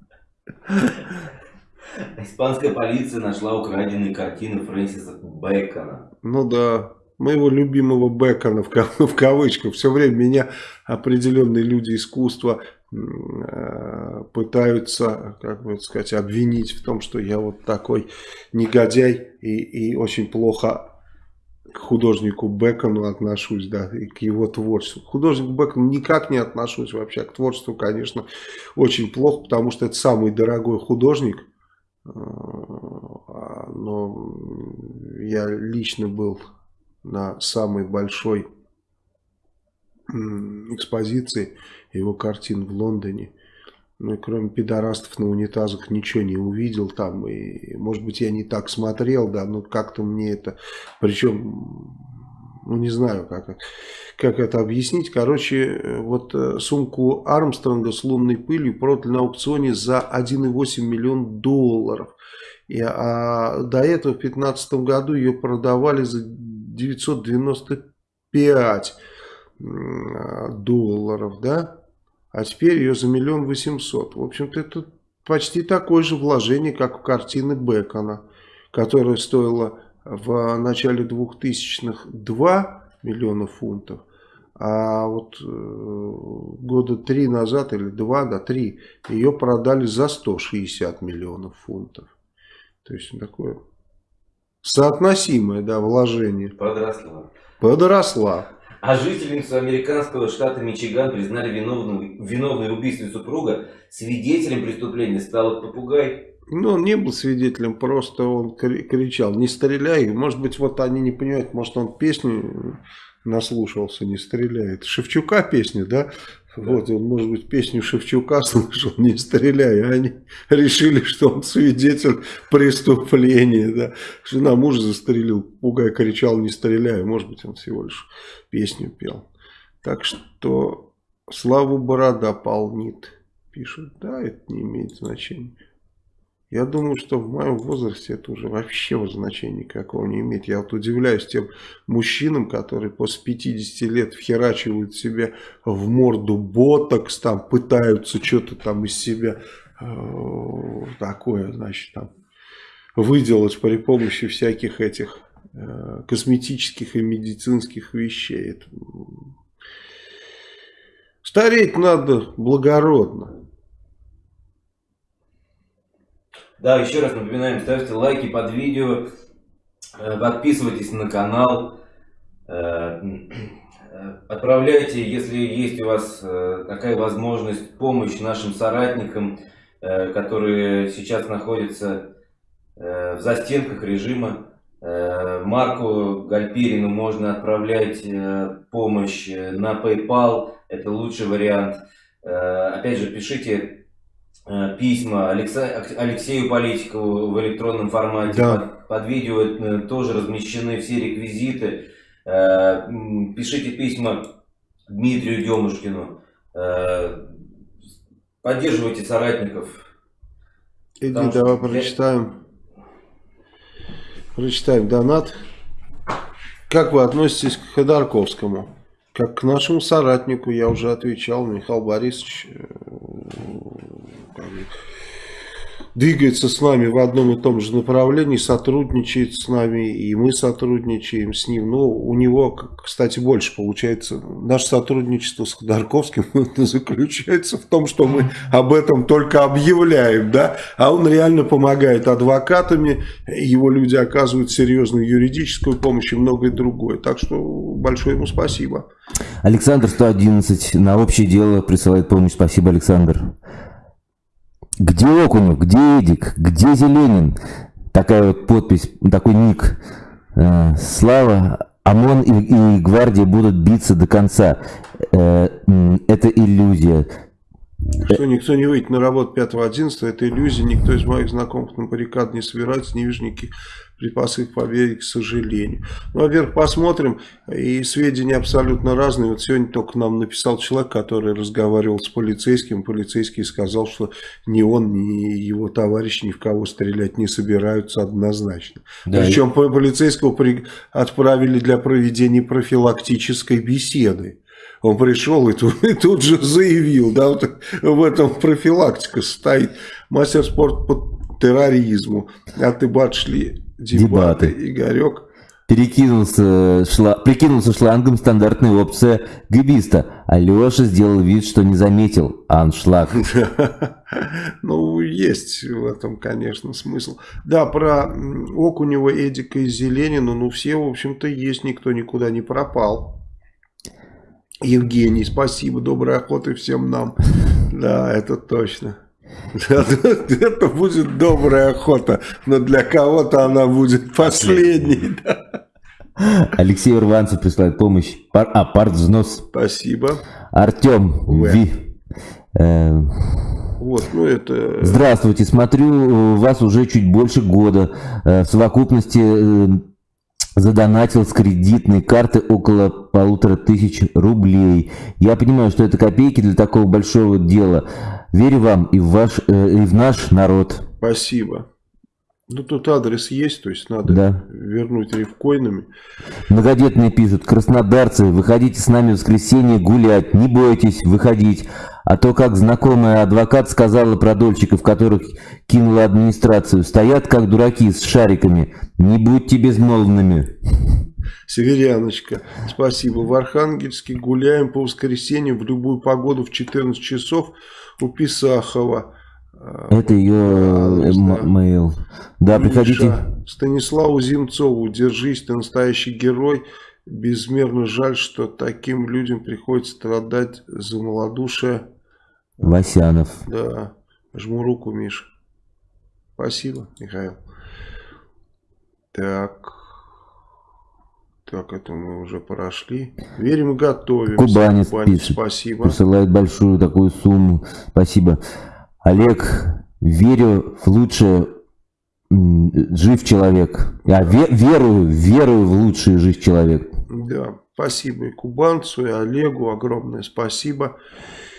Испанская полиция нашла украденные картины Фрэнсиса Бэкона. Ну да, моего любимого Бэкона в, в кавычках. Все время меня определенные люди искусства э, пытаются, как бы сказать, обвинить в том, что я вот такой негодяй и, и очень плохо к художнику Бекону отношусь, да, и к его творчеству. К художнику Бекону никак не отношусь вообще, к творчеству, конечно, очень плохо, потому что это самый дорогой художник, а, но я лично был на самой большой экспозиции его картин в Лондоне. Ну и кроме пидорастов на унитазах ничего не увидел там. И, может быть, я не так смотрел, да, но как-то мне это... Причем, ну не знаю, как, как это объяснить. Короче, вот э, сумку Армстронга с лунной пылью продали на аукционе за 1,8 миллион долларов. И, а до этого в 2015 году ее продавали за 995 долларов, да? А теперь ее за миллион восемьсот. В общем-то, это почти такое же вложение, как в картины Бекона, которая стоила в начале 2000-х 2 миллиона фунтов, а вот э, года три назад или два, да, три, ее продали за 160 миллионов фунтов. То есть такое соотносимое, да, вложение. Подросла. Подросла. А жительницу американского штата Мичиган признали виновной, виновной в убийстве супруга. Свидетелем преступления стал попугай. Ну, он не был свидетелем, просто он кричал, не стреляй. Может быть, вот они не понимают, может, он песню наслушался, не стреляет. Шевчука песня, да? Вот, он, может быть, песню Шевчука [LAUGHS] слышал, не стреляй, а они решили, что он свидетель преступления, да. Жена мужа застрелил, пугай кричал, не стреляй, может быть, он всего лишь песню пел. Так что славу борода полнит, пишут, да, это не имеет значения. Я думаю, что в моем возрасте это уже вообще значения никакого не имеет. Я вот удивляюсь тем мужчинам, которые после 50 лет вхерачивают себе в морду ботокс, там пытаются что-то там из себя э, такое, значит, там выделать при помощи всяких этих э, косметических и медицинских вещей. Это... Стареть надо благородно. Да, еще раз напоминаем, ставьте лайки под видео, э, подписывайтесь на канал, э, э, отправляйте, если есть у вас такая возможность, помощь нашим соратникам, которые сейчас находятся в застенках режима. Марку Гальпирину можно отправлять помощь на PayPal, это лучший вариант. Опять же, пишите Э, письма Алексею Политикову в электронном формате. Да. Под, под видео э, тоже размещены все реквизиты. Э, пишите письма Дмитрию Демушкину. Поддерживайте соратников. Иди, давай что... прочитаем. Прочитаем донат. Как вы относитесь к Ходорковскому? Как к нашему соратнику, я уже отвечал, Михаил Борисович двигается с нами в одном и том же направлении, сотрудничает с нами, и мы сотрудничаем с ним. Но у него, кстати, больше получается. Наше сотрудничество с Ходорковским заключается в том, что мы об этом только объявляем, да, а он реально помогает адвокатами, его люди оказывают серьезную юридическую помощь и многое другое. Так что большое ему спасибо. Александр 111 на общее дело присылает помощь. Спасибо, Александр. Где Окунев, где Эдик, где Зеленин? Такая вот подпись, такой ник. Э, Слава, ОМОН и, и гвардия будут биться до конца. Э, это иллюзия. Что никто не выйдет на работу 5-11, это иллюзия. Никто из моих знакомых на баррикад не собирается, не вижу никаких припасы к победе, к сожалению. Ну, во-первых, посмотрим, и сведения абсолютно разные. Вот сегодня только нам написал человек, который разговаривал с полицейским, полицейский сказал, что ни он, ни его товарищ ни в кого стрелять не собираются однозначно. Да, Причем и... полицейского при... отправили для проведения профилактической беседы. Он пришел и тут, [LAUGHS] и тут же заявил, да, вот в этом профилактика стоит. Мастер спорта по терроризму. А ты шли дебаты. дебаты. Игорек перекинулся, шла, прикинулся шлангом стандартная опция гибиста. Алеша сделал вид, что не заметил аншлаг. [LAUGHS] Ну, есть в этом, конечно, смысл. Да, про Окунева, Эдика и Зеленина, ну, все, в общем-то, есть, никто никуда не пропал. Евгений, спасибо, доброй охоты всем нам. Да, это точно. [LAUGHS] Это будет добрая охота, но для кого-то она будет последней. [LAUGHS] Алексей Урванцев присылает помощь. Пар, а, партвзнос. Спасибо. Артем Ви. Э, вот, ну это... Здравствуйте, смотрю, вас уже чуть больше года. Э, в совокупности э, задонатил с кредитной карты около полутора тысяч рублей. Я понимаю, что это копейки для такого большого дела. Верю вам и в, ваш, э, и в наш народ. Спасибо. Ну, тут адрес есть, то есть надо да. вернуть рифкоинами. Многодетные пишут, краснодарцы, выходите с нами в воскресенье гулять, не бойтесь выходить. А то, как знакомая адвокат сказала про дольщиков, которых кинула администрацию, стоят как дураки с шариками, не будьте безмолвными. Северяночка, спасибо. В Архангельске гуляем по воскресенью в любую погоду в 14 часов у Писахова. Это ее мейл. Да, приходите. Станиславу Зимцову, держись, ты настоящий герой. Безмерно жаль, что таким людям приходится страдать за малодушие. Васянов. Да, жму руку, Миша. Спасибо, Михаил. Так. Так, это мы уже прошли. Верим и готовим. Кубанец, Кубанец пишет. Спасибо. Присылает большую такую сумму. Спасибо. Олег, верю в лучшее жив человек. Я ве верую, верую в лучший жив человек. Да, спасибо и кубанцу, и Олегу огромное спасибо.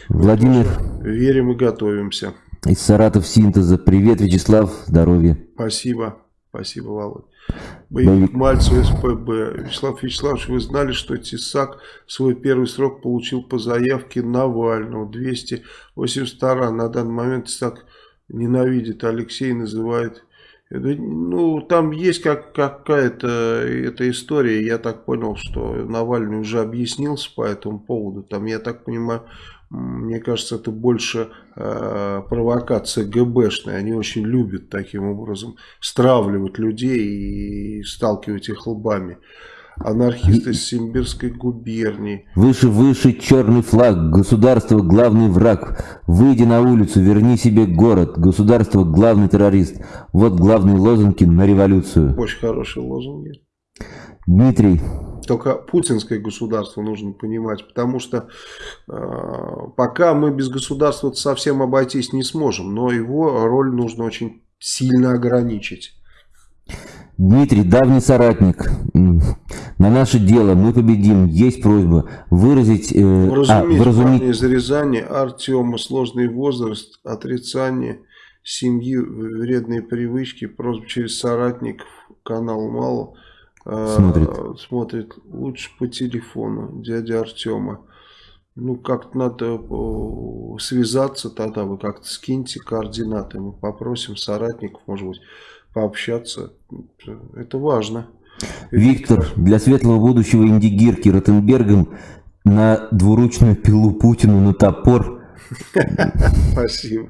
Владимир. Верим и готовимся. Из Саратов синтеза. Привет, Вячеслав, здоровья. Спасибо, спасибо, Володь. Боевик Мальцев СПБ. Вячеслав Вячеславович, вы знали, что Тесак свой первый срок получил по заявке Навального. 282 на данный момент Тесак ненавидит. Алексей называет ну, там есть как, какая-то эта история, я так понял, что Навальный уже объяснился по этому поводу. Там, я так понимаю, мне кажется, это больше э, провокация ГБшная. Они очень любят таким образом стравливать людей и сталкивать их лбами. Анархисты из Симбирской губернии. Выше, выше черный флаг. Государство главный враг. Выйди на улицу, верни себе город. Государство главный террорист. Вот главные лозунги на революцию. Очень хорошие лозунги. Дмитрий. Только путинское государство нужно понимать, потому что э, пока мы без государства совсем обойтись не сможем, но его роль нужно очень сильно ограничить. Дмитрий, давний соратник, на наше дело мы победим. Есть просьба выразить... Э, вразумить, а, вразумить... из Рязани, Артема, сложный возраст, отрицание семьи, вредные привычки, просьба через соратников, канал мало. Смотрит. смотрит лучше по телефону, дядя Артема. Ну, как-то надо связаться тогда, вы как-то скиньте координаты, мы попросим соратников, может быть, пообщаться. Это важно. Виктор, для светлого будущего индигирки Ротенбергом на двуручную пилу Путину на топор. [LAUGHS] Спасибо.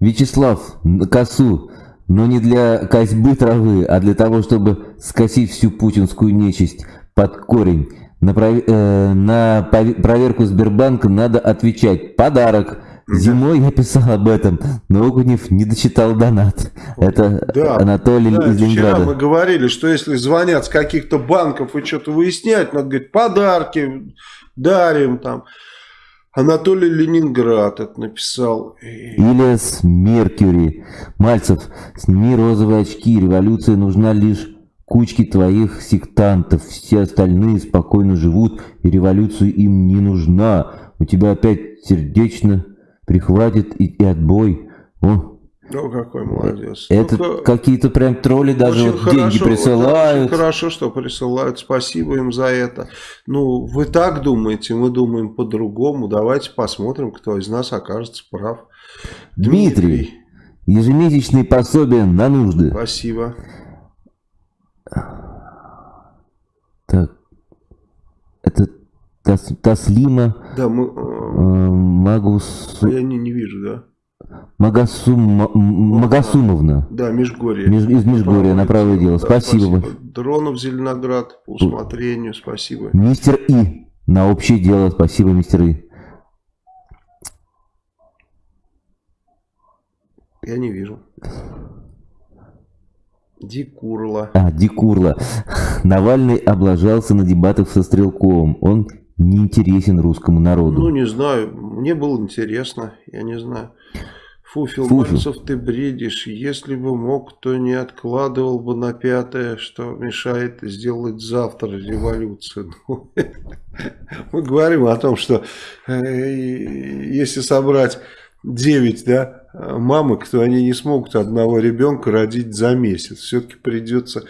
Вячеслав, на косу, но не для косьбы травы, а для того, чтобы скосить всю путинскую нечисть под корень. На, пров... э, на проверку Сбербанка надо отвечать «подарок». Зимой я писал об этом, но Окунев не дочитал донат. Это да, Анатолий да, из Ленинграда. Вчера мы говорили, что если звонят с каких-то банков и что-то выяснять, надо говорить, подарки дарим там. Анатолий Ленинград это написал. Ильяс Меркьюри. Мальцев, сними розовые очки. Революция нужна лишь кучке твоих сектантов. Все остальные спокойно живут, и революция им не нужна. У тебя опять сердечно прихватит и, и отбой. О, ну, какой молодец. Это ну, какие-то прям тролли даже вот хорошо, деньги присылают. Очень хорошо, что присылают. Спасибо им за это. Ну, вы так думаете, мы думаем по-другому. Давайте посмотрим, кто из нас окажется прав. Дмитрий, Дмитрий. ежемесячные пособия на нужды. Спасибо. Так, это Тас, Таслима да, мы, э, Магус... А я не, не вижу, да? Магасум, Магасумовна. Да, Межгорье. Меж, из Межгорья, на правое дело. Да, спасибо. спасибо. Дронов Зеленоград, по усмотрению, спасибо. Мистер И, на общее дело, спасибо, мистер И. Я не вижу. Дикурла. А, Дикурла. Навальный облажался на дебатах со Стрелковым. Он не интересен русскому народу? Ну, не знаю. Мне было интересно. Я не знаю. Фуфел, Фуфел. Мальцев, ты бредишь. Если бы мог, то не откладывал бы на пятое, что мешает сделать завтра революцию. [LAUGHS] Ну, мы говорим о том, что э, если собрать 9 да, мамок, то они не смогут одного ребенка родить за месяц. Все-таки придется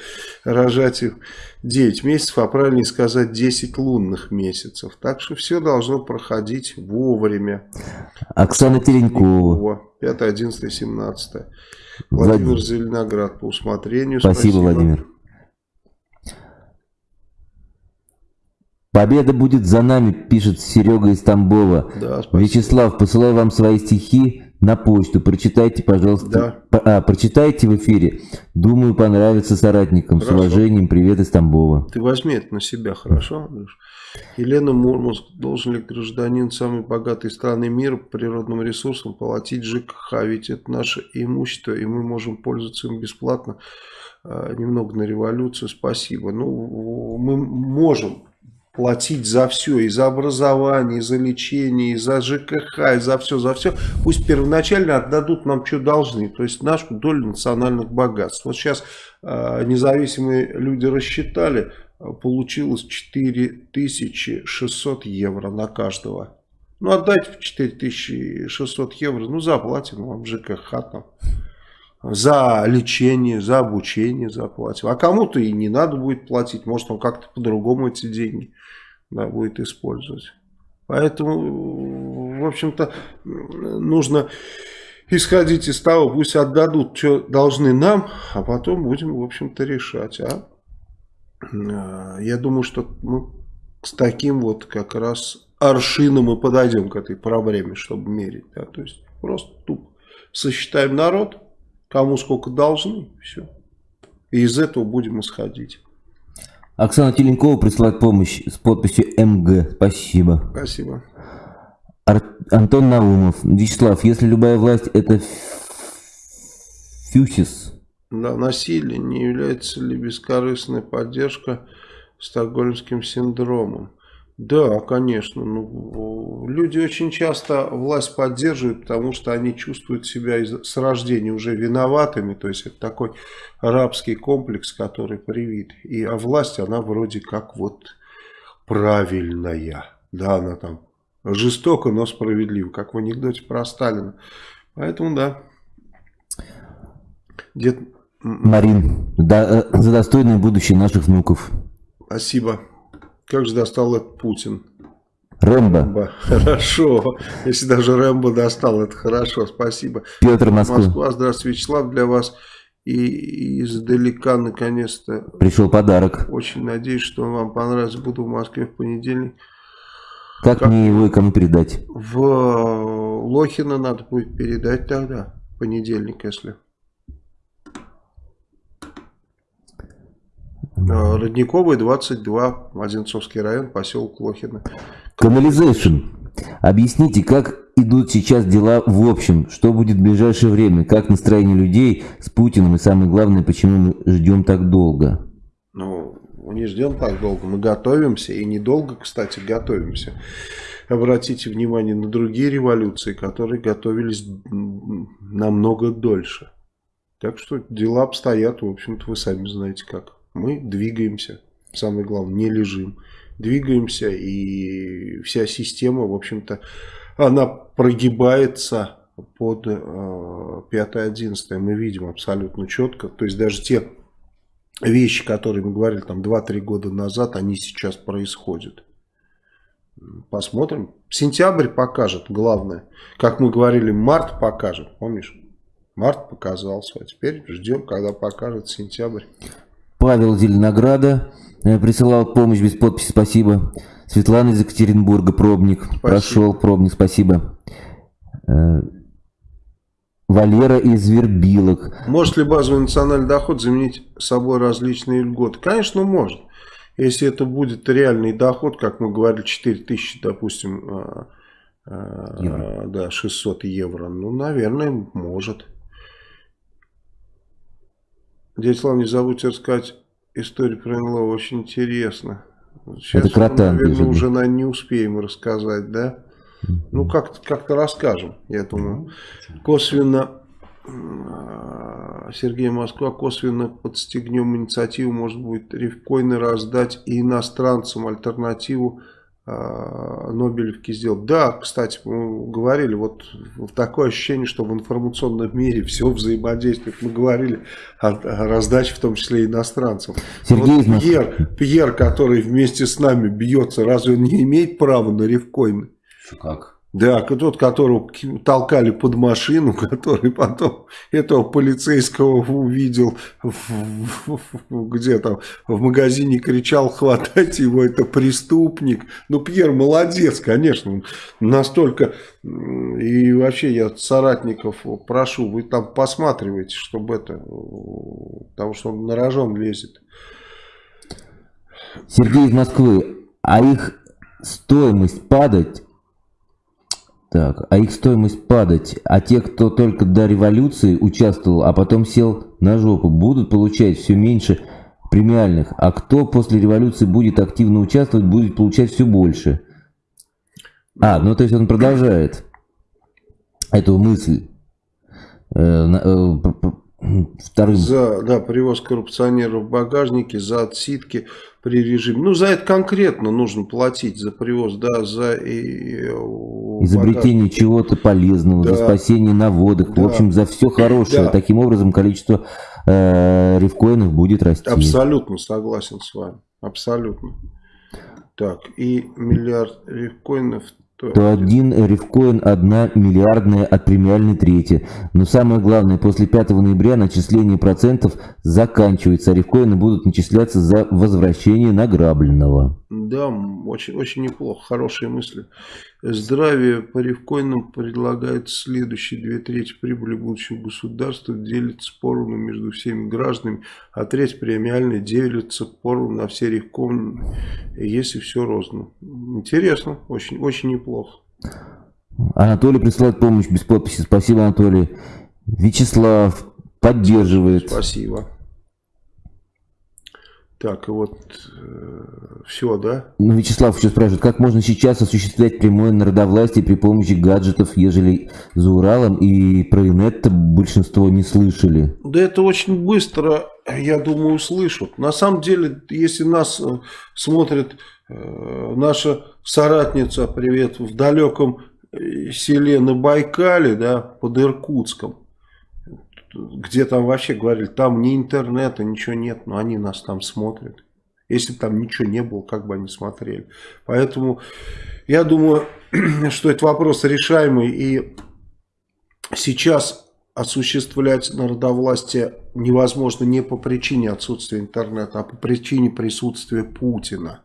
рожать их 9 месяцев, а правильнее сказать 10 лунных месяцев. Так что все должно проходить вовремя. Оксана Теренкова. 5, 11, 17. Владимир Влад... Зеленоград по усмотрению. Спасибо, Спасибо, Владимир. Победа будет за нами, пишет Серега из Тамбова. Да, Вячеслав, посылаю вам свои стихи на почту. Прочитайте, пожалуйста. Да. А, прочитайте в эфире. Думаю, понравится соратникам. Хорошо. С уважением, привет из Тамбова. Ты возьми это на себя, хорошо? Елена Мурманск. Должен ли гражданин самой богатой страны мира природным ресурсам платить ЖКХ? Ведь это наше имущество, и мы можем пользоваться им бесплатно. А, немного на революцию. Спасибо. Ну, мы можем платить за все, и за образование, и за лечение, и за ЖКХ, и за все, за все. Пусть первоначально отдадут нам, что должны, то есть нашу долю национальных богатств. Вот сейчас э, независимые люди рассчитали, получилось 4600 евро на каждого. Ну, отдайте 4600 евро, ну, заплатим вам ЖКХ там. За лечение, за обучение заплатим. А кому-то и не надо будет платить. Может, он как-то по-другому эти деньги да, будет использовать. Поэтому, в общем-то, нужно исходить из того, пусть отдадут, что должны нам, а потом будем, в общем-то, решать. А? Я думаю, что мы с таким вот как раз аршином мы подойдем к этой проблеме, чтобы мерить. Да? То есть просто тупо сосчитаем народ, кому сколько должны, все. И из этого будем исходить. Оксана Теленкова присылает помощь с подписью МГ. Спасибо. Спасибо. Ар Антон Наумов. Вячеслав, если любая власть это фюсис. Да, насилие не является ли бескорыстной поддержка стокгольмским синдромом? Да, конечно. Ну, люди очень часто власть поддерживают, потому что они чувствуют себя с рождения уже виноватыми. То есть это такой рабский комплекс, который привит. И а власть, она вроде как вот правильная. Да, она там жестоко, но справедлива, как в анекдоте про Сталина. Поэтому да. Дед... Марин, да, э, за достойное будущее наших внуков. Спасибо. Как же достал этот Путин? Рэмбо. Рэмбо. [LAUGHS] Хорошо. Если даже Рэмбо достал, это хорошо. Спасибо. Петр Москва. Москва. Здравствуйте, Вячеслав. Для вас и издалека наконец-то пришел подарок. Очень надеюсь, что вам понравится. Буду в Москве в понедельник. Как, как мне его и кому передать? В Лохино надо будет передать тогда. Понедельник, если. Родниковый, 22, Одинцовский район, поселок Лохино. Канализейшн. Объясните, как идут сейчас дела в общем? Что будет в ближайшее время? Как настроение людей с Путиным? И самое главное, почему мы ждем так долго? Ну, мы не ждем так долго. Мы готовимся. И недолго, кстати, готовимся. Обратите внимание на другие революции, которые готовились намного дольше. Так что дела обстоят, в общем-то, вы сами знаете как мы двигаемся. Самое главное, не лежим. Двигаемся, и вся система, в общем-то, она прогибается под э, 5-11. Мы видим абсолютно четко. То есть даже те вещи, которые мы говорили там 2-3 года назад, они сейчас происходят. Посмотрим. Сентябрь покажет, главное. Как мы говорили, март покажет, помнишь? Март показался, а теперь ждем, когда покажет сентябрь. Павел Зеленограда э, присылал помощь без подписи, спасибо. Светлана из Екатеринбурга, пробник. Спасибо. Прошел пробник, спасибо. Э, Валера из Вербилок. Может ли базовый национальный доход заменить собой различные льготы? Конечно, может. Если это будет реальный доход, как мы говорили, 4 тысячи, допустим, э, евро. да, 600 евро, ну, наверное, может. Дядя Слава, не забудьте рассказать историю про НЛО, очень интересно. Сейчас, Это крота, мы, наверное, уже на не успеем рассказать, да? Ну, как-то как, -то, расскажем, я думаю. Косвенно, а, Сергей Москва, косвенно подстегнем инициативу, может быть, рифкоины раздать и иностранцам альтернативу Нобелевки сделал. Да, кстати, мы говорили, вот такое ощущение, что в информационном мире все взаимодействует. Мы говорили о, о раздаче, в том числе иностранцев. Сергей вот Пьер, Пьер, который вместе с нами бьется, разве он не имеет права на рифкоины? Как? Да, тот, которого толкали под машину, [LAUGHS] который потом этого полицейского увидел где там в магазине, кричал, хватайте его, это преступник. Ну, Пьер молодец, конечно, настолько... И вообще я соратников прошу, вы там посматривайте, чтобы это... Потому что он на рожон лезет. Сергей из Москвы, а их стоимость падать так, а их стоимость падать, а те, кто только до революции участвовал, а потом сел на жопу, будут получать все меньше премиальных, а кто после революции будет активно участвовать, будет получать все больше. А, ну то есть он продолжает эту мысль. Э, э, вторым. За да, привоз коррупционеров в багажнике, за отсидки при режиме. Ну, за это конкретно нужно платить, за привоз, да, за... И, Изобретение чего-то полезного, да. за спасение на водах, да. в общем, за все хорошее. Да. Таким образом, количество э, рифкоинов будет расти. Абсолютно согласен с вами, абсолютно. Так, и миллиард рифкоинов то один рифкоин одна миллиардная от премиальной трети. Но самое главное, после 5 ноября начисление процентов заканчивается, а рифкоины будут начисляться за возвращение награбленного. Да, очень, очень неплохо, хорошие мысли. Здравие по рифкоинам предлагает следующие две трети прибыли будущего государства делится поровну между всеми гражданами, а треть премиальная делится поровну на все рифкоины, если все розно. Интересно, очень, очень неплохо. Анатолий присылает помощь без подписи. Спасибо, Анатолий. Вячеслав поддерживает. Спасибо. Так, вот э, все, да? Ну, Вячеслав еще спрашивает, как можно сейчас осуществлять прямое народовластие при помощи гаджетов, ежели за Уралом и про инет большинство не слышали? Да это очень быстро, я думаю, услышат. На самом деле, если нас э, смотрит э, наша соратница, привет, в далеком э, селе на Байкале, да, под Иркутском, где там вообще говорили, там ни интернета, ничего нет, но они нас там смотрят. Если там ничего не было, как бы они смотрели. Поэтому я думаю, [CLEARS THROAT] что это вопрос решаемый. И сейчас осуществлять народовластие невозможно не по причине отсутствия интернета, а по причине присутствия Путина.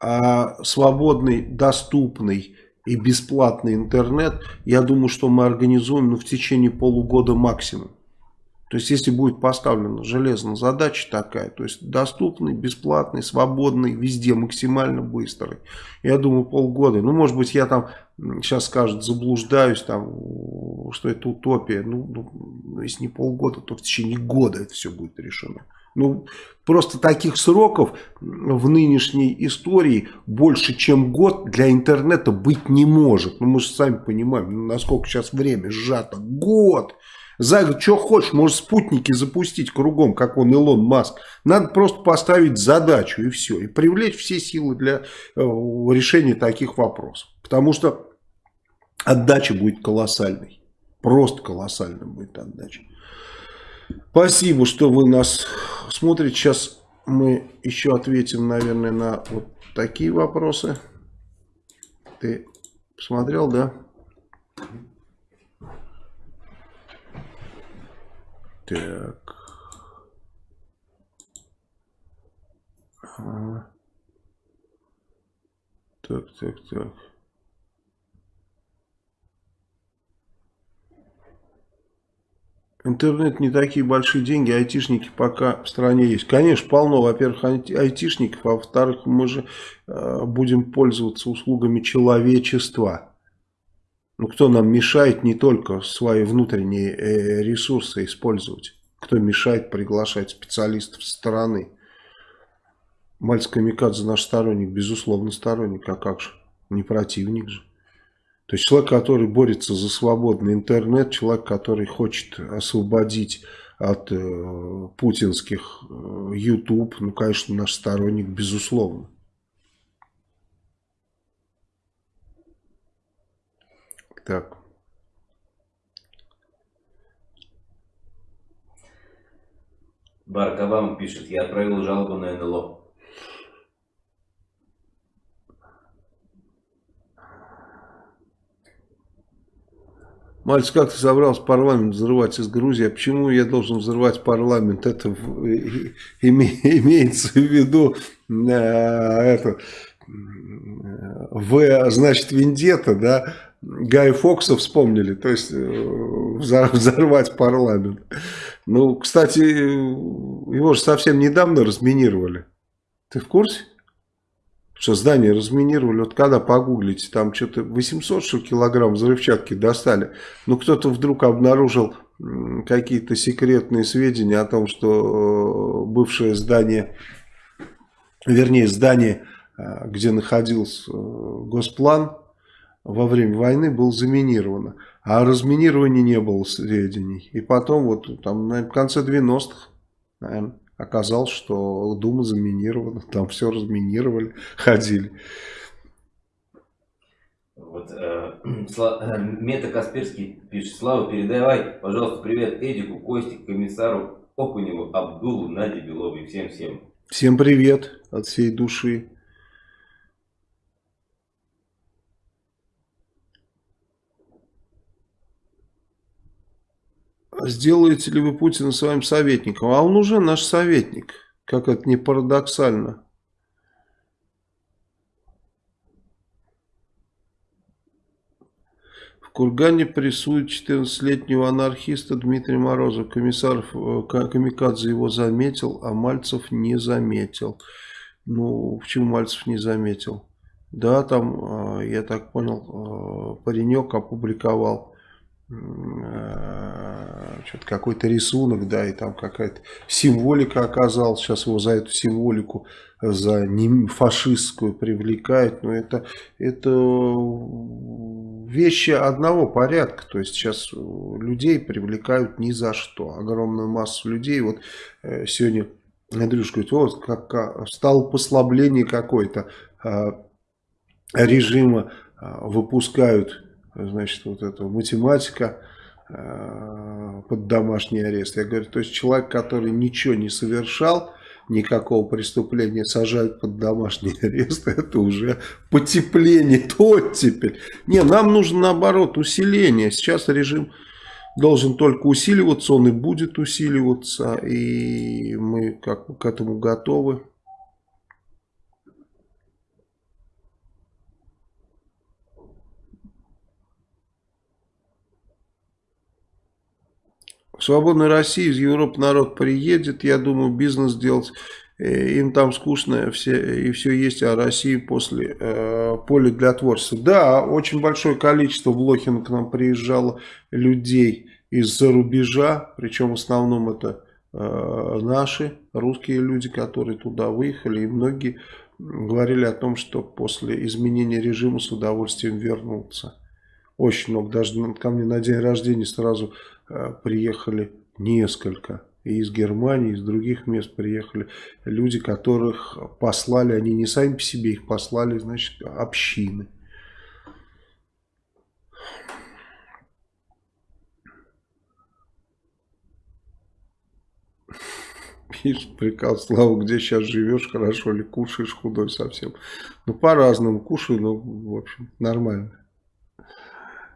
А свободный, доступный и бесплатный интернет, я думаю, что мы организуем ну, в течение полугода максимум. То есть, если будет поставлена железная задача такая, то есть доступный, бесплатный, свободный, везде максимально быстрый. Я думаю, полгода. Ну, может быть, я там сейчас скажут, заблуждаюсь, там, что это утопия. Ну, ну, если не полгода, то в течение года это все будет решено. Ну, просто таких сроков в нынешней истории больше, чем год для интернета быть не может. Ну, мы же сами понимаем, насколько сейчас время сжато. Год! За год, что хочешь, можешь спутники запустить кругом, как он Илон Маск. Надо просто поставить задачу и все. И привлечь все силы для э, решения таких вопросов. Потому что отдача будет колоссальной. Просто колоссальной будет отдача. Спасибо, что вы нас смотрите. Сейчас мы еще ответим, наверное, на вот такие вопросы. Ты посмотрел, да? Так. Так, так, так. Интернет не такие большие деньги, айтишники пока в стране есть. Конечно, полно, во-первых, айтишников, а во-вторых, мы же э, будем пользоваться услугами человечества. Ну, кто нам мешает не только свои внутренние э, ресурсы использовать, кто мешает приглашать специалистов со стороны. Мальц Камикадзе наш сторонник, безусловно сторонник, а как же, не противник же. То есть человек, который борется за свободный интернет, человек, который хочет освободить от э, путинских э, YouTube, ну, конечно, наш сторонник, безусловно. Так. Барак Обама пишет, я отправил жалобу на НЛО. Мальцев, как ты собрался парламент взрывать из Грузии? А почему я должен взрывать парламент? Это [LAUGHS] имеется в виду э, это, В, значит, Вендета, да? Гая Фокса вспомнили, то есть э, [LAUGHS] взорвать парламент. Ну, кстати, его же совсем недавно разминировали. Ты в курсе? Что здание разминировали, вот когда погуглите, там что-то 800 что килограмм взрывчатки достали. Ну, кто-то вдруг обнаружил какие-то секретные сведения о том, что э, бывшее здание, вернее, здание, э, где находился госплан, во время войны было заминировано. А о разминировании не было сведений. И потом, вот там, на конце 90-х, наверное, оказалось, что Дума заминирована. Там все разминировали, [LAUGHS] ходили. Вот, э, [CLEARS THROAT] э, Мета Касперский пишет, Слава, передавай, пожалуйста, привет Эдику, Костик, комиссару Окуневу, Абдулу, Наде Беловой, всем-всем. Всем привет от всей души. Сделаете ли вы Путина своим советником? А он уже наш советник, как это не парадоксально. В Кургане прессуют 14-летнего анархиста Дмитрия Морозова. Комиссар э, Камикадзе его заметил, а Мальцев не заметил. Ну, почему Мальцев не заметил? Да, там, э, я так понял, э, паренек опубликовал что-то какой-то рисунок, да, и там какая-то символика оказалась, сейчас его за эту символику, за фашистскую привлекают, но это, это вещи одного порядка, то есть сейчас людей привлекают ни за что, огромную массу людей, вот э, сегодня Андрюш говорит, вот как, стало послабление какое-то э, режима, выпускают значит, вот эта математика э, под домашний арест. Я говорю, то есть человек, который ничего не совершал, никакого преступления сажают под домашний [LAUGHS] арест, это уже потепление, то теперь. Не, нам нужно наоборот усиление. Сейчас режим должен только усиливаться, он и будет усиливаться, и мы как к этому готовы. Свободной России из Европы народ приедет, я думаю, бизнес делать. Э, им там скучно все, и все есть, а России после э, поле для творчества. Да, очень большое количество в Блохин к нам приезжало людей из-за рубежа, причем в основном это э, наши русские люди, которые туда выехали, и многие говорили о том, что после изменения режима с удовольствием вернутся. Очень много, даже ко мне на день рождения сразу приехали несколько. И из Германии, из других мест приехали люди, которых послали, они не сами по себе, их послали, значит, общины. Пишет приказ, Слава, где сейчас живешь, хорошо ли, кушаешь худой совсем. Ну, по-разному кушаю, но, в общем, нормально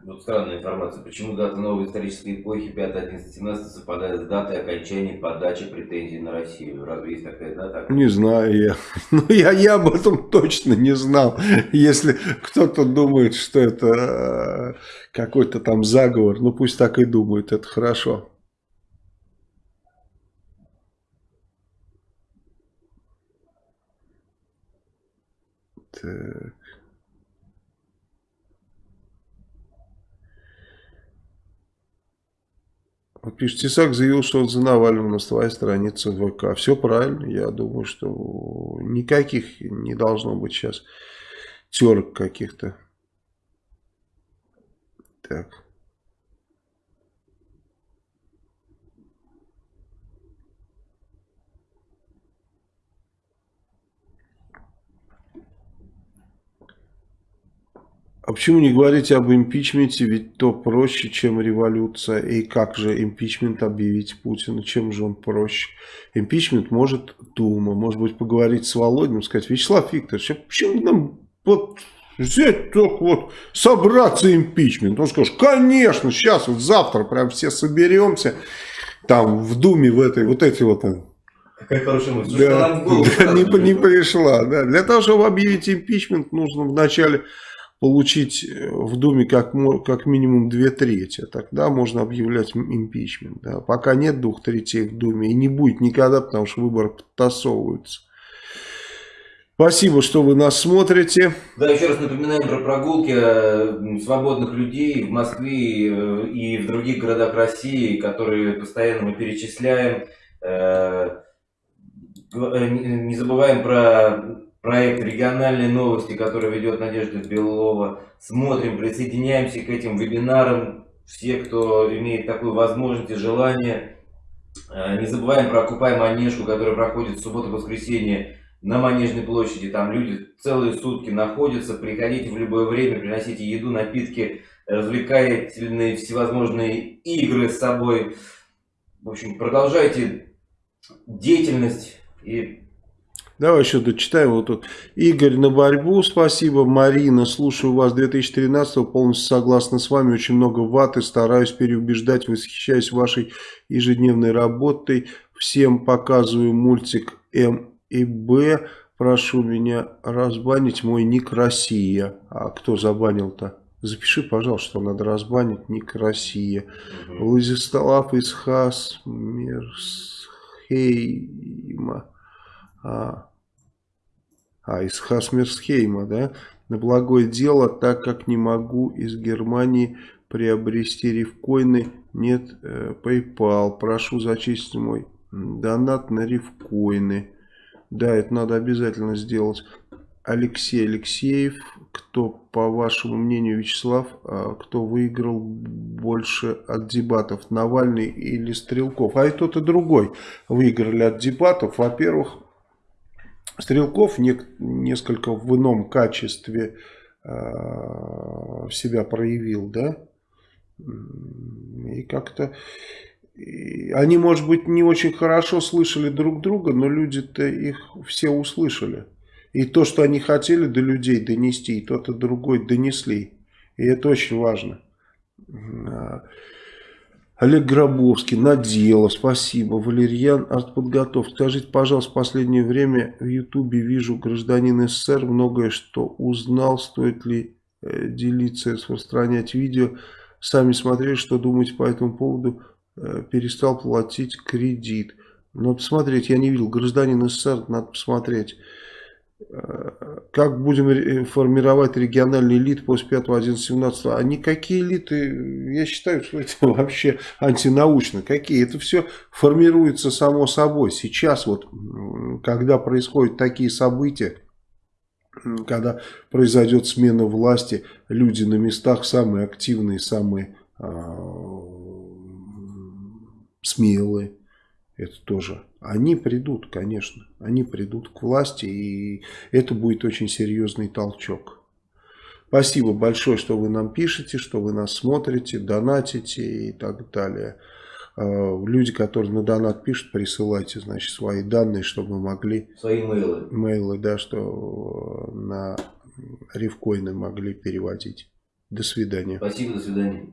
вот странная информация. Почему дата новой исторической эпохи 5, 11, 17 совпадает с датой окончания подачи претензий на Россию? Разве есть такая дата? Не знаю я. [LAUGHS] Ну, я, я об этом точно не знал. Если кто-то думает, что это э, какой-то там заговор, ну пусть так и думают, это хорошо. Так. Вот пишет, Тесак заявил, что он за Навального на своей странице ВК. Все правильно. Я думаю, что никаких не должно быть сейчас терок каких-то. Так. А почему не говорить об импичменте, ведь то проще, чем революция. И как же импичмент объявить Путину, чем же он проще? Импичмент может Дума, может быть, поговорить с Володиным, сказать, Вячеслав Викторович, а почему нам вот Взять только вот собраться импичмент. Он скажет, конечно, сейчас вот завтра прям все соберемся. Там в Думе в этой, вот эти вот Какая хорошая мысль. да, да, не, не пришла. Да. Для того, чтобы объявить импичмент, нужно вначале получить э, в Думе как, как минимум две трети. Тогда можно объявлять импичмент. Да. Пока нет двух третей в Думе и не будет никогда, потому что выборы подтасовываются. Спасибо, что вы нас смотрите. Да, еще раз напоминаем про прогулки э, свободных людей в Москве э, и в других городах России, которые постоянно мы перечисляем. Не забываем про проект «Региональные новости», который ведет Надежда Белова. Смотрим, присоединяемся к этим вебинарам. Все, кто имеет такую возможность и желание. Э, не забываем про «Окупай Манежку», которая проходит в субботу-воскресенье на Манежной площади. Там люди целые сутки находятся. Приходите в любое время, приносите еду, напитки, развлекательные всевозможные игры с собой. В общем, продолжайте деятельность и Давай еще дочитаем. Вот тут Игорь на борьбу, спасибо. Марина, слушаю вас 2013 полностью согласна с вами. Очень много ваты, стараюсь переубеждать, восхищаюсь вашей ежедневной работой. Всем показываю мультик М и Б. Прошу меня разбанить мой ник Россия. А кто забанил-то? Запиши, пожалуйста, что надо разбанить ник Россия. Угу. Владислав Исхас Мерсхейма. А, а из Хасмерсхейма, да, на благое дело, так как не могу из Германии приобрести рифкоины, нет э, PayPal, прошу зачистить мой донат на рифкоины. Да, это надо обязательно сделать. Алексей Алексеев, кто, по вашему мнению, Вячеслав, а кто выиграл больше от дебатов, Навальный или Стрелков? А и тот, и другой выиграли от дебатов. Во-первых, Стрелков не, несколько в ином качестве э, себя проявил, да, и как-то они, может быть, не очень хорошо слышали друг друга, но люди-то их все услышали. И то, что они хотели до людей донести, и тот и другой донесли. И это очень важно. Олег Гробовский, Надела, спасибо. Валерьян, артподготовка. Скажите, пожалуйста, в последнее время в Ютубе вижу гражданин СССР, многое что узнал, стоит ли э, делиться, распространять видео. Сами смотрели, что думаете по этому поводу, э, перестал платить кредит. Надо посмотреть, я не видел, гражданин СССР, надо посмотреть как будем формировать региональный элит после 5, 11, 17 а никакие элиты я считаю что это [LAUGHS] вообще антинаучно. Какие? Это все формируется само собой. Сейчас вот когда происходят такие события когда произойдет смена власти люди на местах самые активные самые э, смелые. Это тоже они придут, конечно, они придут к власти, и это будет очень серьезный толчок. Спасибо большое, что вы нам пишете, что вы нас смотрите, донатите и так далее. А, люди, которые на донат пишут, присылайте, значит, свои данные, чтобы мы могли... Свои мейлы. Мейлы, да, что на рифкоины могли переводить. До свидания. Спасибо, до свидания.